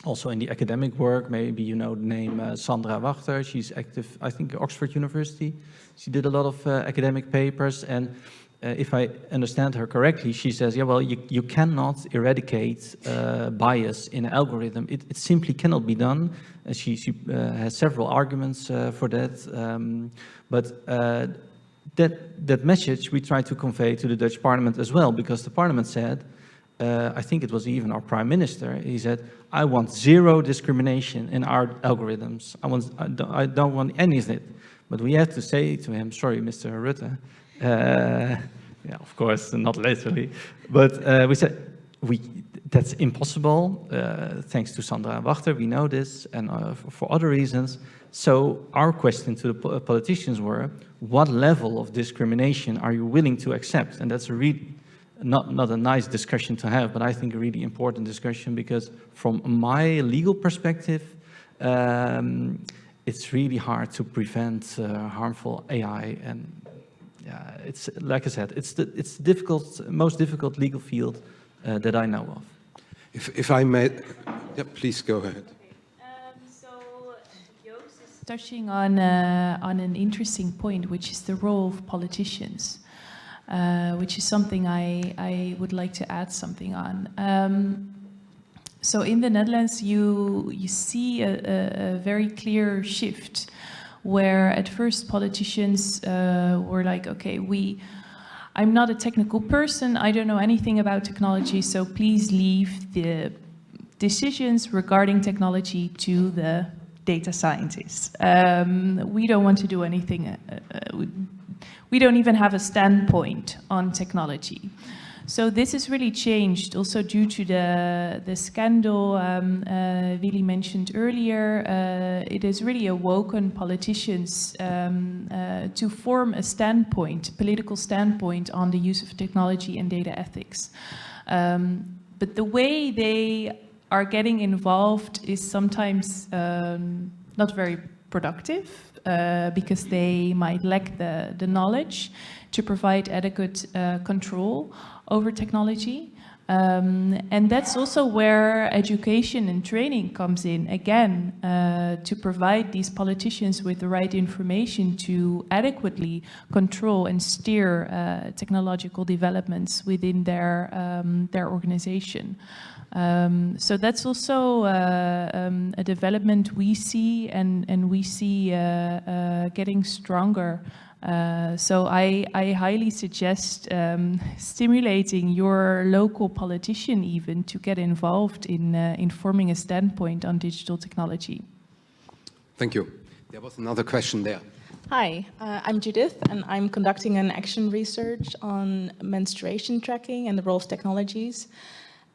also in the academic work, maybe you know the name uh, Sandra Wachter, she's active, I think, Oxford University. She did a lot of uh, academic papers and uh, if I understand her correctly, she says, yeah, well, you, you cannot eradicate uh, bias in an algorithm. It, it simply cannot be done. And she, she uh, has several arguments uh, for that. Um, but that, that message we try to convey to the Dutch parliament as well, because the parliament said, uh, I think it was even our prime minister, he said, I want zero discrimination in our algorithms. I, want, I, don't, I don't want any of it. But we had to say to him, sorry, Mr. Rutte, uh, yeah, of course, not literally, but uh, we said, we, that's impossible, uh, thanks to Sandra Wachter, we know this, and uh, for, for other reasons. So our question to the politicians were, what level of discrimination are you willing to accept? And that's a really, not, not a nice discussion to have, but I think a really important discussion because from my legal perspective, um, it's really hard to prevent uh, harmful AI and yeah, it's like I said, it's the it's the difficult, most difficult legal field uh, that I know of. If if I may, yeah, please go ahead Um, so Joost is touching on, uh, on an interesting point, which is the role of politicians, uh, which is something I, I would like to add something on. Um, so in the Netherlands, you, you see a, a, a very clear shift where at first politicians uh, were like, okay, we, I'm not a technical person, I don't know anything about technology, so please leave the decisions regarding technology to the data scientists. Um, we don't want to do anything, uh, uh, we, we don't even have a standpoint on technology. So this has really changed also due to the, the scandal um, uh, Willy mentioned earlier. Uh, it has really awoken politicians um, uh, to form a standpoint, political standpoint on the use of technology and data ethics. Um, but the way they are getting involved is sometimes um, not very productive uh, because they might lack the, the knowledge to provide adequate uh, control over technology. Um, and that's also where education and training comes in, again, uh, to provide these politicians with the right information to adequately control and steer uh, technological developments within their, um, their organization. Um, so that's also uh, um, a development we see and, and we see uh, uh, getting stronger. Uh, so I, I, highly suggest um, stimulating your local politician even to get involved in, uh, in forming a standpoint on digital technology. Thank you. There was another question there. Hi, uh, I'm Judith and I'm conducting an action research on menstruation tracking and the role of technologies.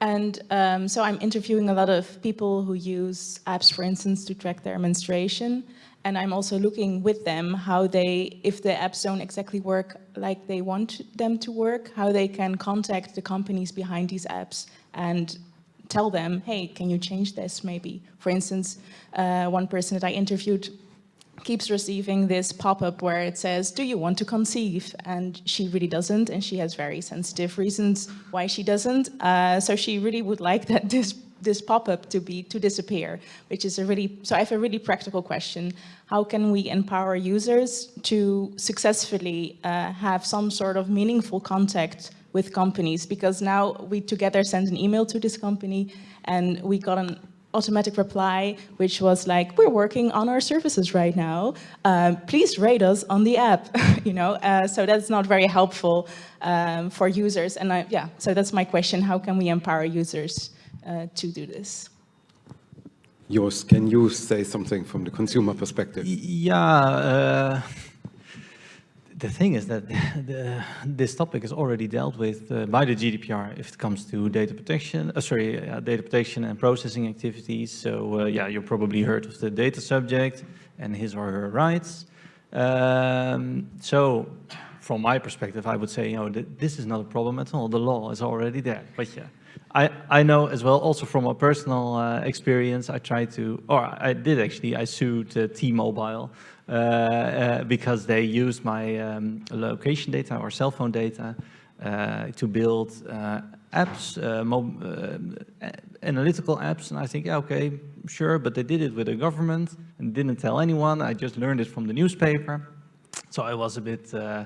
And um, so I'm interviewing a lot of people who use apps, for instance, to track their menstruation. And I'm also looking with them how they, if the apps don't exactly work like they want them to work, how they can contact the companies behind these apps and tell them, hey, can you change this maybe? For instance, uh, one person that I interviewed keeps receiving this pop-up where it says, do you want to conceive? And she really doesn't, and she has very sensitive reasons why she doesn't. Uh, so she really would like that this this pop-up to be to disappear, which is a really, so I have a really practical question. How can we empower users to successfully uh, have some sort of meaningful contact with companies? Because now we together send an email to this company and we got an automatic reply, which was like, we're working on our services right now. Um, please rate us on the app, you know? Uh, so that's not very helpful um, for users. And I, yeah, so that's my question. How can we empower users uh, to do this? Joost, can you say something from the consumer perspective? Yeah, uh, the thing is that the, this topic is already dealt with uh, by the GDPR if it comes to data protection, uh, sorry, uh, data protection and processing activities. So uh, yeah, you probably heard of the data subject and his or her rights. Um, so from my perspective, I would say, you know, th this is not a problem at all. The law is already there. But yeah, I, I know as well, also from a personal uh, experience, I tried to, or I did actually, I sued uh, T-Mobile because they used my um, location data or cell phone data uh, to build uh, apps, analytical apps. And I think, yeah, okay, sure, but they did it with the government and didn't tell anyone. I just learned it from the newspaper. So I was a bit, uh,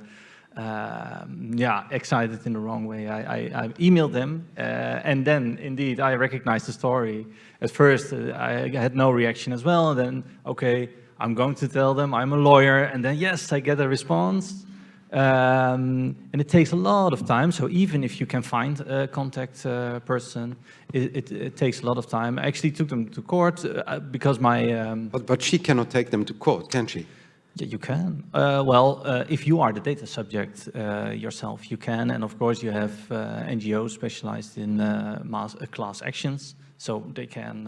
um, yeah, excited in the wrong way. I, I, I emailed them, uh, and then indeed I recognized the story. At first, uh, I had no reaction as well. And then, okay, I'm going to tell them I'm a lawyer, and then yes, I get a response. Um, and it takes a lot of time. So even if you can find a contact uh, person, it, it, it, takes a lot of time. I actually took them to court uh, because my... Um, but, but she cannot take them to court, can she? Yeah, you can. Uh, well, uh, if you are the data subject uh, yourself, you can. And of course, you have uh, NGOs specialized in uh, mass, uh, class actions. So they can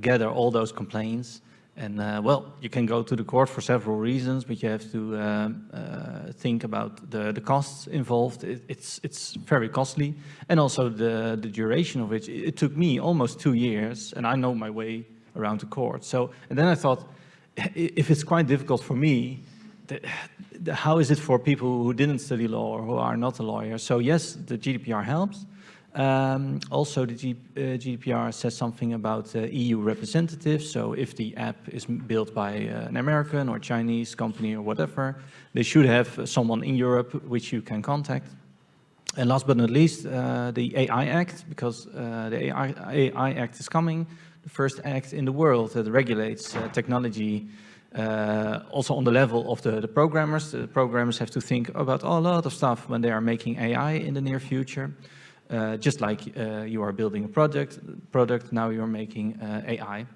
gather all those complaints. And uh, well, you can go to the court for several reasons, but you have to uh, uh, think about the, the costs involved. It, it's, it's very costly. And also the, the duration of it. It took me almost two years, and I know my way around the court. So, and then I thought, if it's quite difficult for me, the, the, how is it for people who didn't study law or who are not a lawyer? So yes, the GDPR helps. Um, also, the G, uh, GDPR says something about uh, EU representatives. So if the app is built by uh, an American or Chinese company or whatever, they should have someone in Europe which you can contact. And last but not least, uh, the AI Act, because uh, the AI, AI Act is coming the first act in the world that regulates uh, technology uh, also on the level of the, the programmers. The programmers have to think about a lot of stuff when they are making AI in the near future. Uh, just like uh, you are building a project, product, now you're making uh, AI.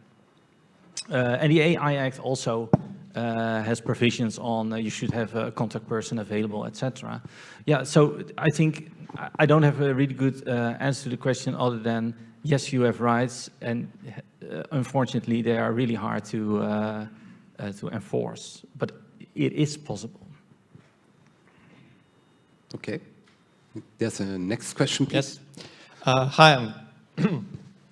Uh, and the AI Act also has provisions on you should have a contact person available, etc. Yeah, so I think I don't have a really good answer to the question other than yes, you have rights, and uh, unfortunately, they are really hard to uh, uh, to enforce. But it is possible. Okay. There's a next question, please. Yes. Uh, hi, I'm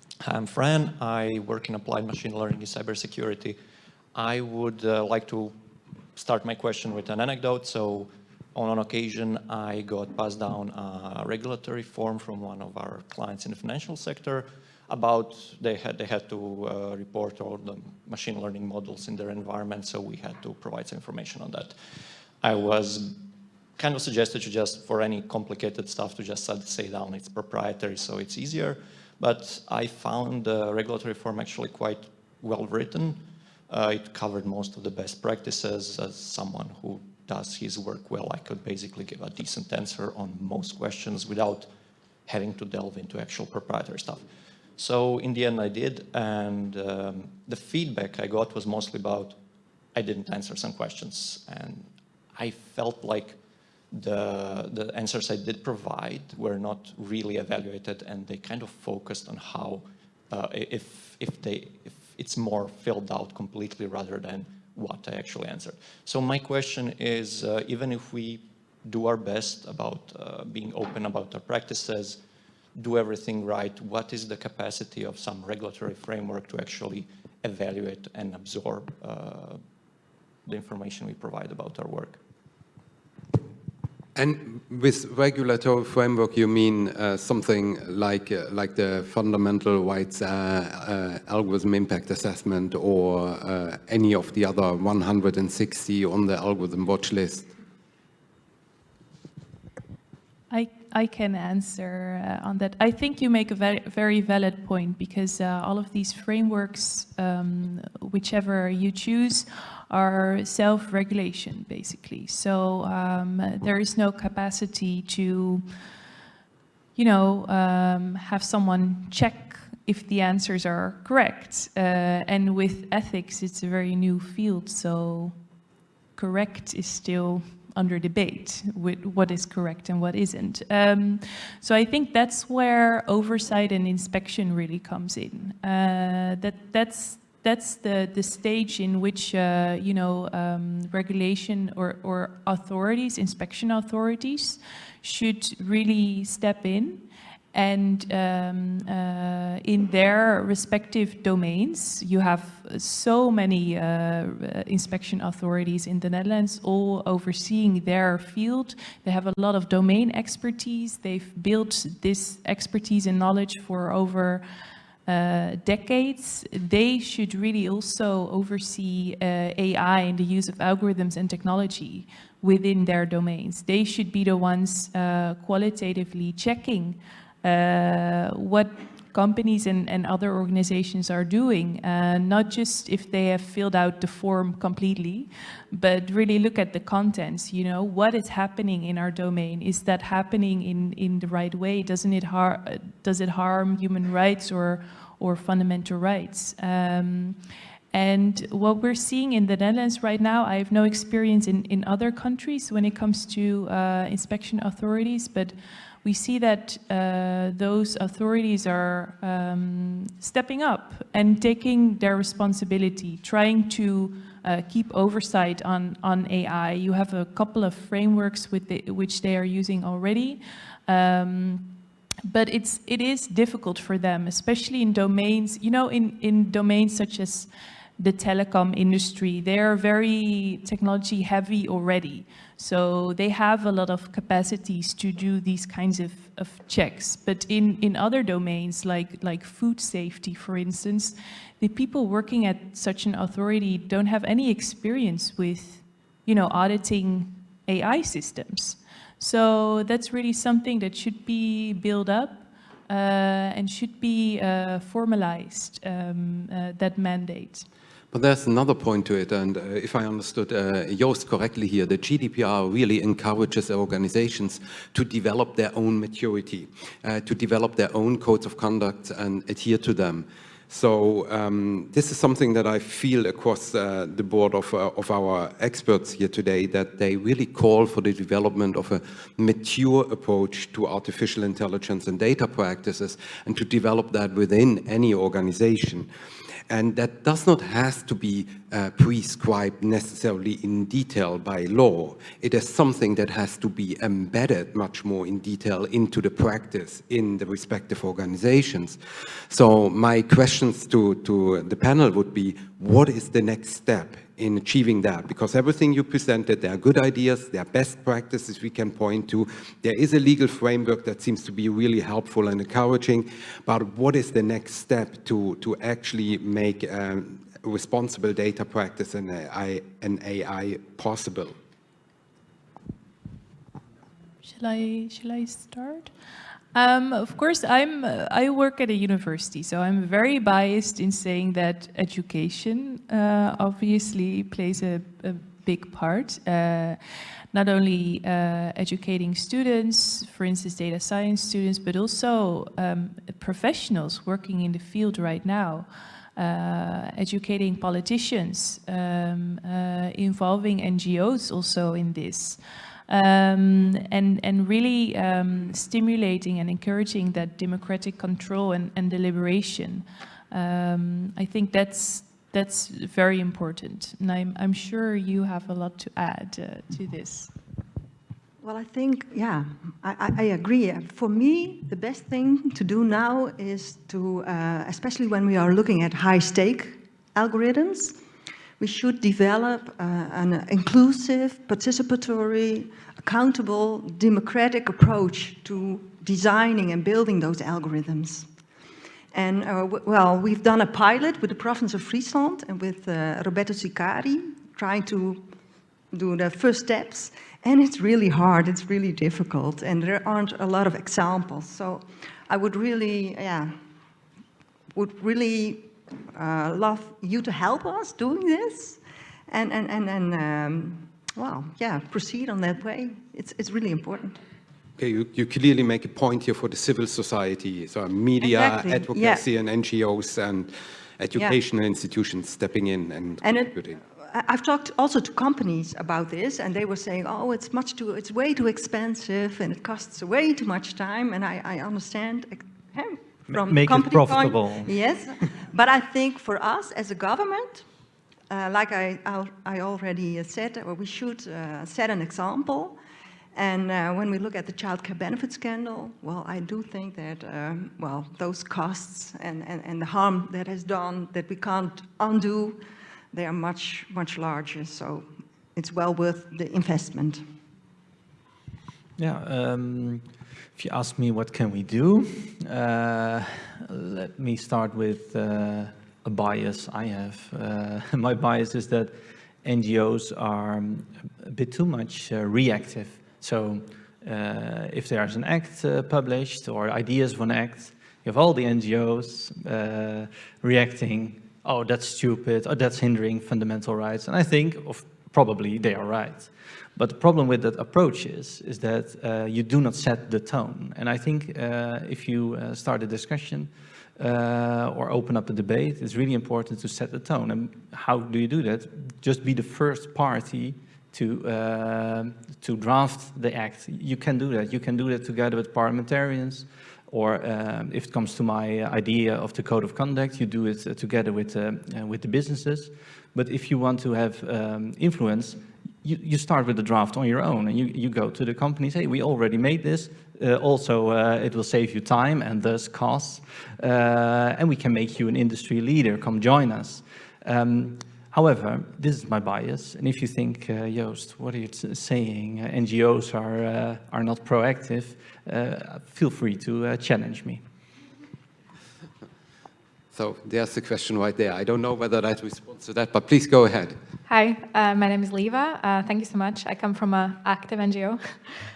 I'm Fran. I work in applied machine learning in cybersecurity. I would uh, like to start my question with an anecdote. So on an occasion, I got passed down a regulatory form from one of our clients in the financial sector about they had they had to uh, report all the machine learning models in their environment, so we had to provide some information on that. I was kind of suggested to just for any complicated stuff to just say down it's proprietary, so it's easier. But I found the regulatory form actually quite well written. Uh, it covered most of the best practices. As someone who does his work well, I could basically give a decent answer on most questions without having to delve into actual proprietary stuff. So in the end I did, and um, the feedback I got was mostly about I didn't answer some questions, and I felt like the, the answers I did provide were not really evaluated, and they kind of focused on how, uh, if, if, they, if it's more filled out completely rather than what I actually answered. So my question is, uh, even if we do our best about uh, being open about our practices, do everything right, what is the capacity of some regulatory framework to actually evaluate and absorb uh, the information we provide about our work? And with regulatory framework, you mean uh, something like uh, like the fundamental rights uh, uh algorithm impact assessment or uh, any of the other 160 on the algorithm watch list? I, I can answer uh, on that. I think you make a very, very valid point because all of these frameworks, um, whichever you choose, are self-regulation, basically. So um, there is no capacity to, you know, um, have someone check if the answers are correct. Uh, and with ethics, it's a very new field, so correct is still under debate with what is correct and what isn't. Um, so I think that's where oversight and inspection really comes in. Uh, that that's that's the, the stage in which, uh, you know, um, regulation or, or authorities, inspection authorities, should really step in and um, uh, in their respective domains, you have so many uh, inspection authorities in the Netherlands all overseeing their field. They have a lot of domain expertise. They've built this expertise and knowledge for over uh, decades, they should really also oversee uh, AI and the use of algorithms and technology within their domains. They should be the ones uh, qualitatively checking uh, what companies and, and other organizations are doing, uh, not just if they have filled out the form completely, but really look at the contents, you know, what is happening in our domain? Is that happening in, in the right way? Doesn't it har does it harm human rights or, or fundamental rights? Um, and what we're seeing in the Netherlands right now, I have no experience in, in other countries when it comes to uh, inspection authorities, but we see that uh, those authorities are um, stepping up and taking their responsibility, trying to uh, keep oversight on, on AI. You have a couple of frameworks with the, which they are using already. Um, but it's, it is difficult for them, especially in domains, you know, in, in domains such as the telecom industry. They are very technology heavy already. So they have a lot of capacities to do these kinds of, of checks. But in, in other domains, like, like food safety, for instance, the people working at such an authority don't have any experience with, you know, auditing AI systems. So that's really something that should be built up uh, and should be uh, formalized, um, uh, that mandate. But there's another point to it, and uh, if I understood uh, Joost correctly here, the GDPR really encourages organizations to develop their own maturity, uh, to develop their own codes of conduct and adhere to them. So um, this is something that I feel across uh, the board of, uh, of our experts here today, that they really call for the development of a mature approach to artificial intelligence and data practices and to develop that within any organization. And that does not have to be uh, prescribed necessarily in detail by law. It is something that has to be embedded much more in detail into the practice in the respective organizations. So my questions to, to the panel would be, what is the next step in achieving that because everything you presented, there are good ideas, there are best practices we can point to. There is a legal framework that seems to be really helpful and encouraging, but what is the next step to, to actually make um, responsible data practice and AI, and AI possible? Shall I, shall I start? Um, of course, I'm, uh, I work at a university, so I'm very biased in saying that education uh, obviously plays a, a big part. Uh, not only uh, educating students, for instance, data science students, but also um, professionals working in the field right now. Uh, educating politicians, um, uh, involving NGOs also in this um, and, and really um, stimulating and encouraging that democratic control and, and deliberation. Um, I think that's, that's very important. And I'm, I'm sure you have a lot to add uh, to this. Well, I think, yeah, I, I, agree. For me, the best thing to do now is to, uh, especially when we are looking at high-stake algorithms, we should develop uh, an inclusive, participatory, accountable, democratic approach to designing and building those algorithms. And uh, well, we've done a pilot with the province of Friesland and with uh, Roberto Sicari, trying to do the first steps. And it's really hard, it's really difficult, and there aren't a lot of examples. So I would really, yeah, would really uh, love you to help us doing this. And, and, and, and um, well, yeah, proceed on that way. It's, it's really important. Okay, you, you clearly make a point here for the civil society, so media, Exactly, advocacy yeah. and NGOs and educational institutions stepping in and And contributing. I- I've talked also to companies about this, and they were saying, "Oh, it's much too, it's way too expensive, and it costs way too much time." And I, I understand eh, from make it company point- profitable. yes, but I think for us as a government, uh, like I, I'll- already said, uh, we should uh, set an example. And uh, when we look at the child care benefit scandal, well, I do think that, um, well, those costs and, and, and the harm that has done that we can't undo, they are much, much larger. So it's well worth the investment. Yeah, um, if you ask me what can we do, uh, let me start with uh, a bias I have. Uh, my bias is that NGOs are a bit too much uh, reactive. So uh, if there's an act uh, published or ideas for an act, you have all the NGOs reacting, oh, that's stupid, oh, that's hindering fundamental rights. And I think of probably they are right. But the problem with that approach is, is that uh, you do not set the tone. And I think uh, if you uh, start a discussion uh, or open up a debate, it's really important to set the tone. And how do you do that? Just be the first party to, uh, to draft the act. You can do that. You can do that together with parliamentarians, or um, if it comes to my idea of the code of conduct, you do it uh, together with, uh, uh, with the businesses. But if you want to have um, influence, you, you start with the draft on your own and you, you go to the companies, say, we already made this. Uh, also, uh, it will save you time and thus costs. Uh, and we can make you an industry leader, come join us. Um, however, this is my bias. And if you think, uh, Joost, what are you saying? Uh, NGOs are, uh, are not proactive. Feel free to challenge me. So there's the question right there. I don't know whether that responds to that, but please go ahead. Hi, uh, my name is Leva. Uh, thank you so much. I come from an active NGO.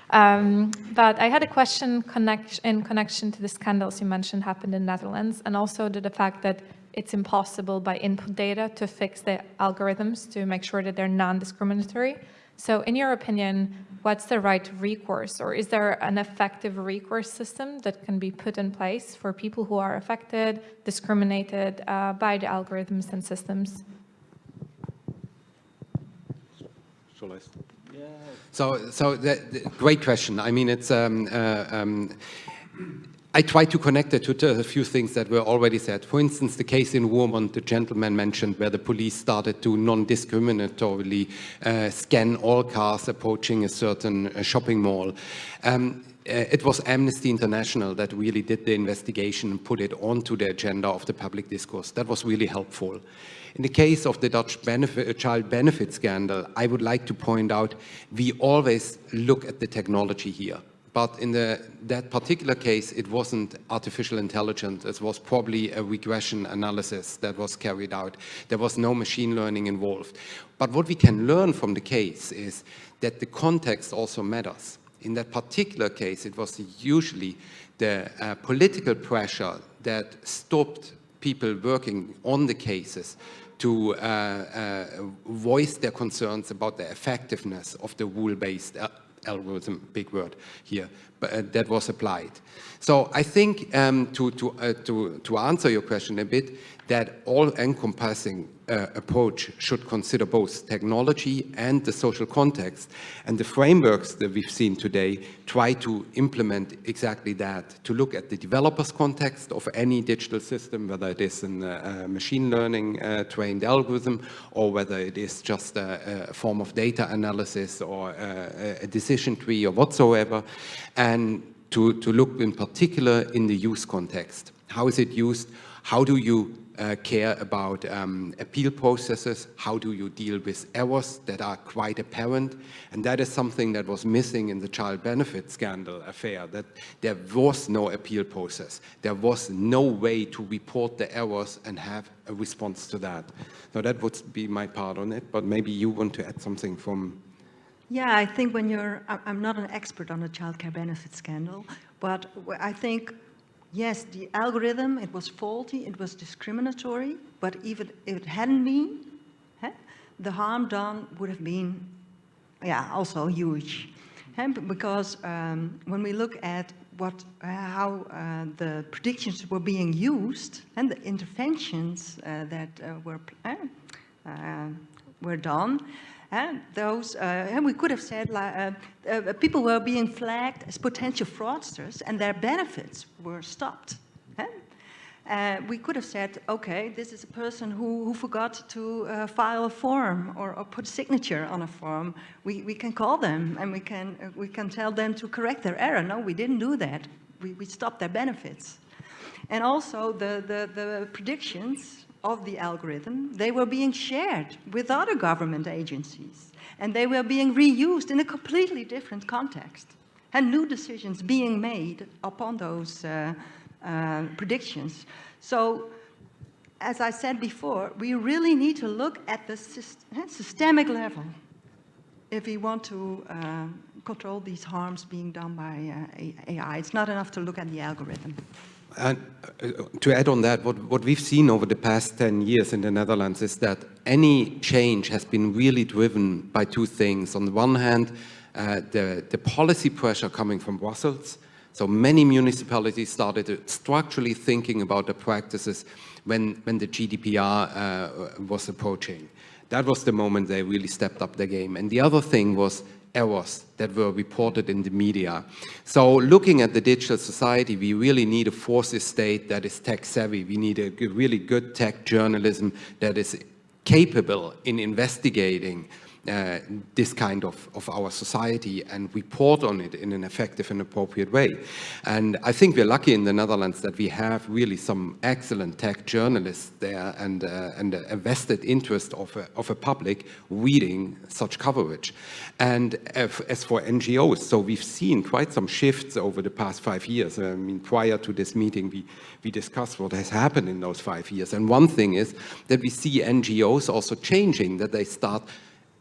Um, but I had a question connect in connection to the scandals you mentioned happened in Netherlands and also to the fact that it's impossible by input data to fix the algorithms to make sure that they're non-discriminatory. So in your opinion, what's the right recourse or is there an effective recourse system that can be put in place for people who are affected, discriminated uh, by the algorithms and systems? Shall I? So, so that, that- great question. I mean, it's. Um, uh, um, I try to connect it to, to a few things that were already said. For instance, the case in Roermond, the gentleman mentioned, where the police started to non-discriminatorily uh, scan all cars approaching a certain uh, shopping mall. Um, uh, it was Amnesty International that really did the investigation and put it onto the agenda of the public discourse. That was really helpful. In the case of the Dutch benefit, uh, child benefit scandal, I would like to point out we always look at the technology here. But in the, that particular case, it wasn't artificial intelligence. It was probably a regression analysis that was carried out. There was no machine learning involved. But what we can learn from the case is that the context also matters. In that particular case, it was usually the uh, political pressure that stopped people working on the cases to uh, uh, voice their concerns about the effectiveness of the rule-based algorithm, big word here, but uh, that was applied. So I think um, to, to, uh, to, to answer your question a bit, that all-encompassing uh, approach should consider both technology and the social context. And the frameworks that we've seen today try to implement exactly that, to look at the developer's context of any digital system, whether it is a uh, machine learning uh, trained algorithm or whether it is just a, a form of data analysis or a, a decision tree or whatsoever, and to, to look in particular in the use context. How is it used? How do you uh, care about um, appeal processes? How do you deal with errors that are quite apparent? And that is something that was missing in the child benefit scandal affair, that there was no appeal process. There was no way to report the errors and have a response to that. So that would be my part on it, but maybe you want to add something from yeah, I think when you're, I'm not an expert on the child care benefit scandal, but I think yes, the algorithm, it was faulty, it was discriminatory, but even if it hadn't been, the harm done would have been, yeah, also huge. Because um, when we look at what, uh, how uh, the predictions were being used and the interventions uh, that uh, were, uh, uh, were done, and those, uh, and we could have said uh, uh, people were being flagged as potential fraudsters and their benefits were stopped. Uh, we could have said, okay, this is a person who, who forgot to uh, file a form or, or, put signature on a form. We, we can call them and we can, uh, we can tell them to correct their error. No, we didn't do that. We, we stopped their benefits. And also the, the, the predictions of the algorithm, they were being shared with other government agencies and they were being reused in a completely different context and new decisions being made upon those uh, uh, predictions. So as I said before, we really need to look at the eh, systemic level if we want to uh, control these harms being done by uh, AI. It's not enough to look at the algorithm. And uh, to add on that, what, what we've seen over the past 10 years in the Netherlands is that any change has been really driven by two things. On the one hand, uh, the, the policy pressure coming from Brussels. So many municipalities started structurally thinking about the practices when, when the GDPR uh, was approaching. That was the moment they really stepped up their game. And the other thing was errors that were reported in the media. So looking at the digital society, we really need a fourth estate that is tech savvy. We need a really good tech journalism that is capable in investigating uh, this kind of, of our society and report on it in an effective and appropriate way. And I think we're lucky in the Netherlands that we have really some excellent tech journalists there and, uh, and a vested interest of a, of a public reading such coverage. And as for NGOs, so we've seen quite some shifts over the past five years. I mean, prior to this meeting, we, we discussed what has happened in those five years. And one thing is that we see NGOs also changing, that they start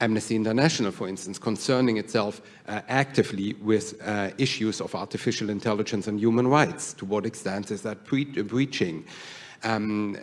Amnesty International, for instance, concerning itself uh, actively with uh, issues of artificial intelligence and human rights. To what extent is that breaching? Um,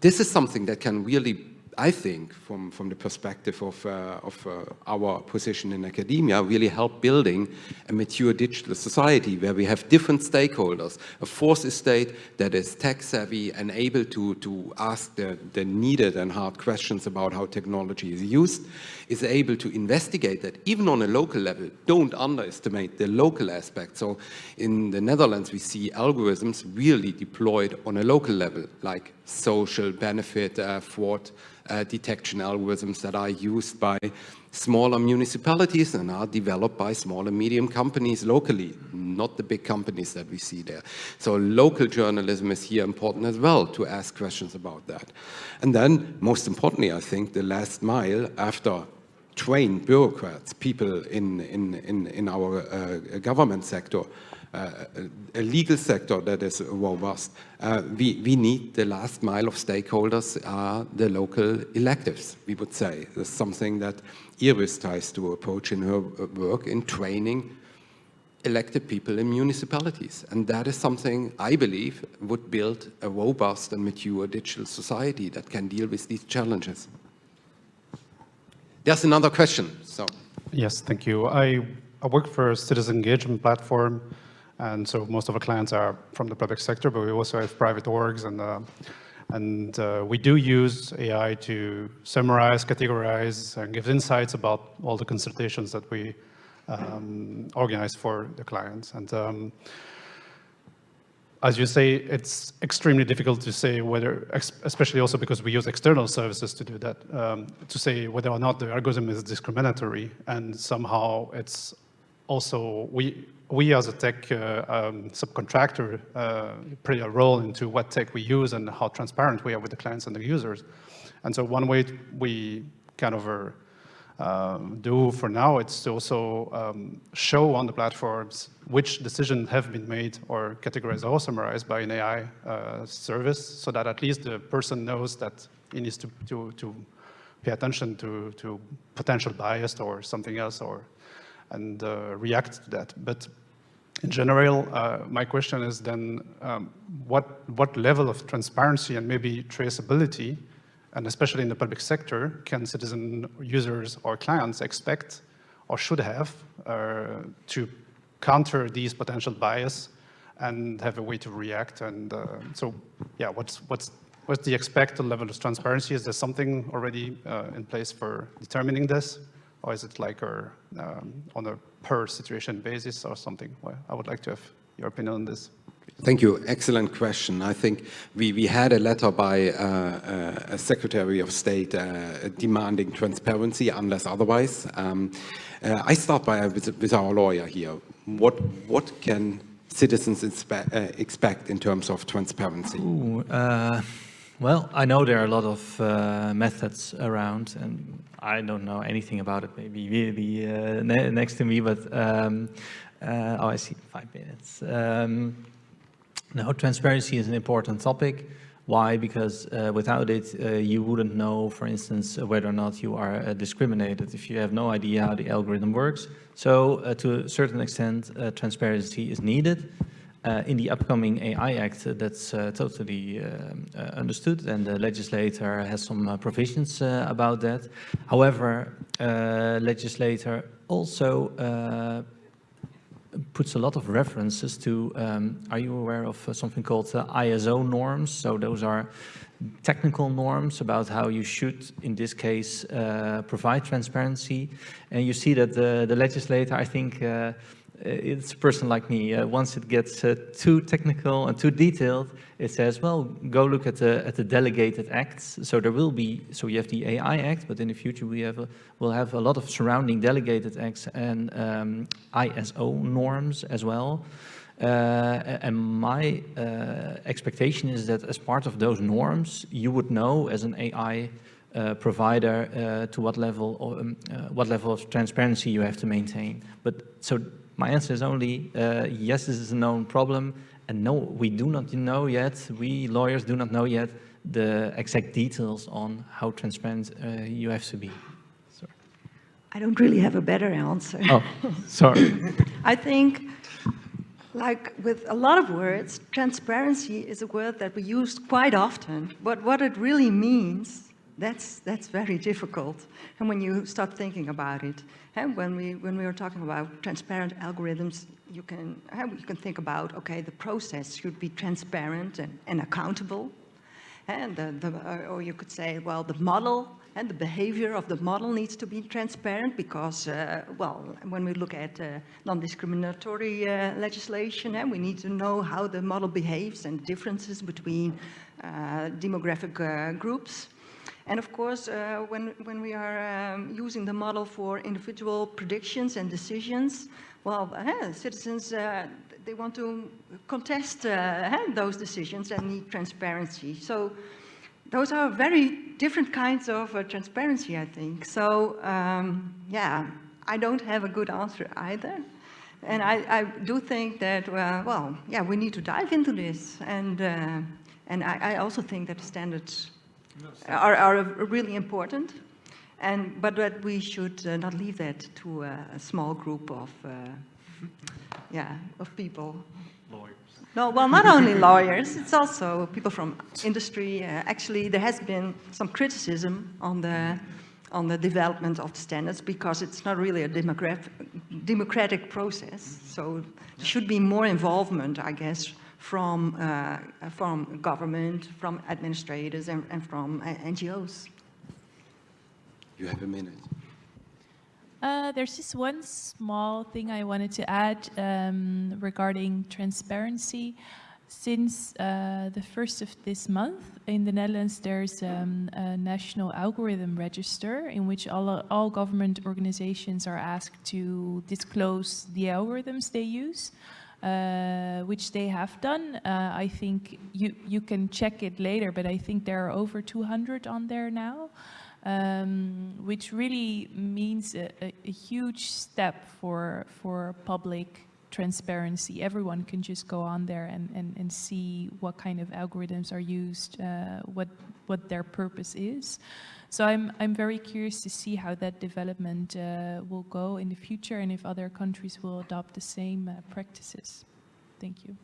this is something that can really I think, from, from the perspective of, uh, of uh, our position in academia, really help building a mature digital society where we have different stakeholders, a fourth estate that is tech savvy and able to, to ask the, the needed and hard questions about how technology is used, is able to investigate that even on a local level. Don't underestimate the local aspect. So in the Netherlands, we see algorithms really deployed on a local level, like social benefit uh, fraud uh, detection algorithms that are used by smaller municipalities and are developed by small and medium companies locally, not the big companies that we see there. So local journalism is here important as well to ask questions about that. And then, most importantly, I think the last mile after trained bureaucrats, people in, in, in, in our uh, government sector, a legal sector that is robust. Uh, we, we need the last mile of stakeholders are the local electives, we would say. That's something that Iris tries to approach in her work in training elected people in municipalities. And that is something I believe would build a robust and mature digital society that can deal with these challenges. There's another question. So. Yes, thank you. I, I work for a citizen engagement platform and so most of our clients are from the public sector, but we also have private orgs and uh, and uh, we do use AI to summarize, categorize, and give insights about all the consultations that we um, organize for the clients. And um, as you say, it's extremely difficult to say whether, especially also because we use external services to do that, um, to say whether or not the algorithm is discriminatory and somehow it's also, we we as a tech uh, um, subcontractor uh, play a role into what tech we use and how transparent we are with the clients and the users. And so one way we kind of um, do for now, it's to also um, show on the platforms which decisions have been made or categorized or summarized by an AI uh, service so that at least the person knows that he needs to, to, to pay attention to, to potential bias or something else or and uh, react to that. But in general, uh, my question is then um, what, what level of transparency and maybe traceability and especially in the public sector, can citizen users or clients expect or should have uh, to counter these potential bias and have a way to react. And uh, so, yeah, what's, what's, what's the expected level of transparency? Is there something already uh, in place for determining this? Or is it like a, um, on a per situation basis or something? Well, I would like to have your opinion on this. Thank you. Excellent question. I think we, we had a letter by uh, uh, a Secretary of State uh, demanding transparency unless otherwise. Um, uh, I start by with, with, our lawyer here. What, what can citizens uh, expect in terms of transparency? Ooh, uh, well, I know there are a lot of methods around and I don't know anything about it. Maybe you be ne next to me, but um, oh, I see five minutes. Um, now, transparency is an important topic. Why? Because uh, without it, uh, you wouldn't know, for instance, whether or not you are uh, discriminated if you have no idea how the algorithm works. So uh, to a certain extent, uh, transparency is needed. Uh, in the upcoming AI Act, that's totally understood and the legislator has some provisions about that. However, legislator also puts a lot of references to, um, are you aware of uh, something called uh, ISO norms? So those are technical norms about how you should, in this case, uh, provide transparency. And you see that the, the legislator, I think, uh, uh, it's a person like me. Uh, once it gets uh, too technical and too detailed, it says, well, go look at the at the delegated acts. So there will be, so you have the AI Act, but in the future we have a, we'll have a lot of surrounding delegated acts and um, ISO norms as well. Uh, and my uh, expectation is that as part of those norms, you would know as an AI uh, provider to what level, um, what level of transparency you have to maintain. But so my answer is only, uh, yes, this is a known problem, and no, we do not know yet, we lawyers do not know yet the exact details on how transparent uh, you have to be. Sorry. I don't really have a better answer. Oh, sorry. I think, like with a lot of words, transparency is a word that we use quite often, but what it really means, that's, that's very difficult. And when you start thinking about it, and when we when we are talking about transparent algorithms, you can you can think about okay, the process should be transparent and, and accountable, and the, the or you could say well the model and the behavior of the model needs to be transparent because uh, well when we look at uh, non-discriminatory uh, legislation, and we need to know how the model behaves and differences between uh, demographic uh, groups. And of course, uh, when, when we are um, using the model for individual predictions and decisions, well, uh, citizens, uh, they want to contest uh, those decisions and need transparency. So those are very different kinds of uh, transparency, I think. So um, yeah, I don't have a good answer either. And I, I do think that, well, yeah, we need to dive into this. And, uh, and I, I also think that the standards are, are really important. And, but that we should uh, not leave that to a, a small group of, uh, yeah, of people. Lawyers. No, well, not only lawyers, it's also people from industry. Uh, actually, there has been some criticism on the, on the development of the standards because it's not really a democratic process. So there should be more involvement, I guess, from, uh, from government, from administrators, and, and from uh, NGOs. You have a minute. Uh, there's just one small thing I wanted to add um, regarding transparency. since uh, the first of this month in the Netherlands, there's um, a national algorithm register in which all, all government organizations are asked to disclose the algorithms they use, uh, which they have done. Uh, I think you, you can check it later, but I think there are over 200 on there now. Um, which really means a, a, a huge step for, for public transparency. Everyone can just go on there and, and, and see what kind of algorithms are used, uh, what, what their purpose is. So I'm, I'm very curious to see how that development uh, will go in the future and if other countries will adopt the same uh, practices. Thank you.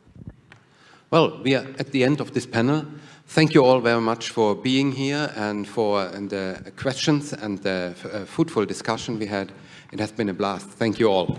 Well, we are at the end of this panel. Thank you all very much for being here and for and the questions and the uh, fruitful discussion we had. It has been a blast. Thank you all.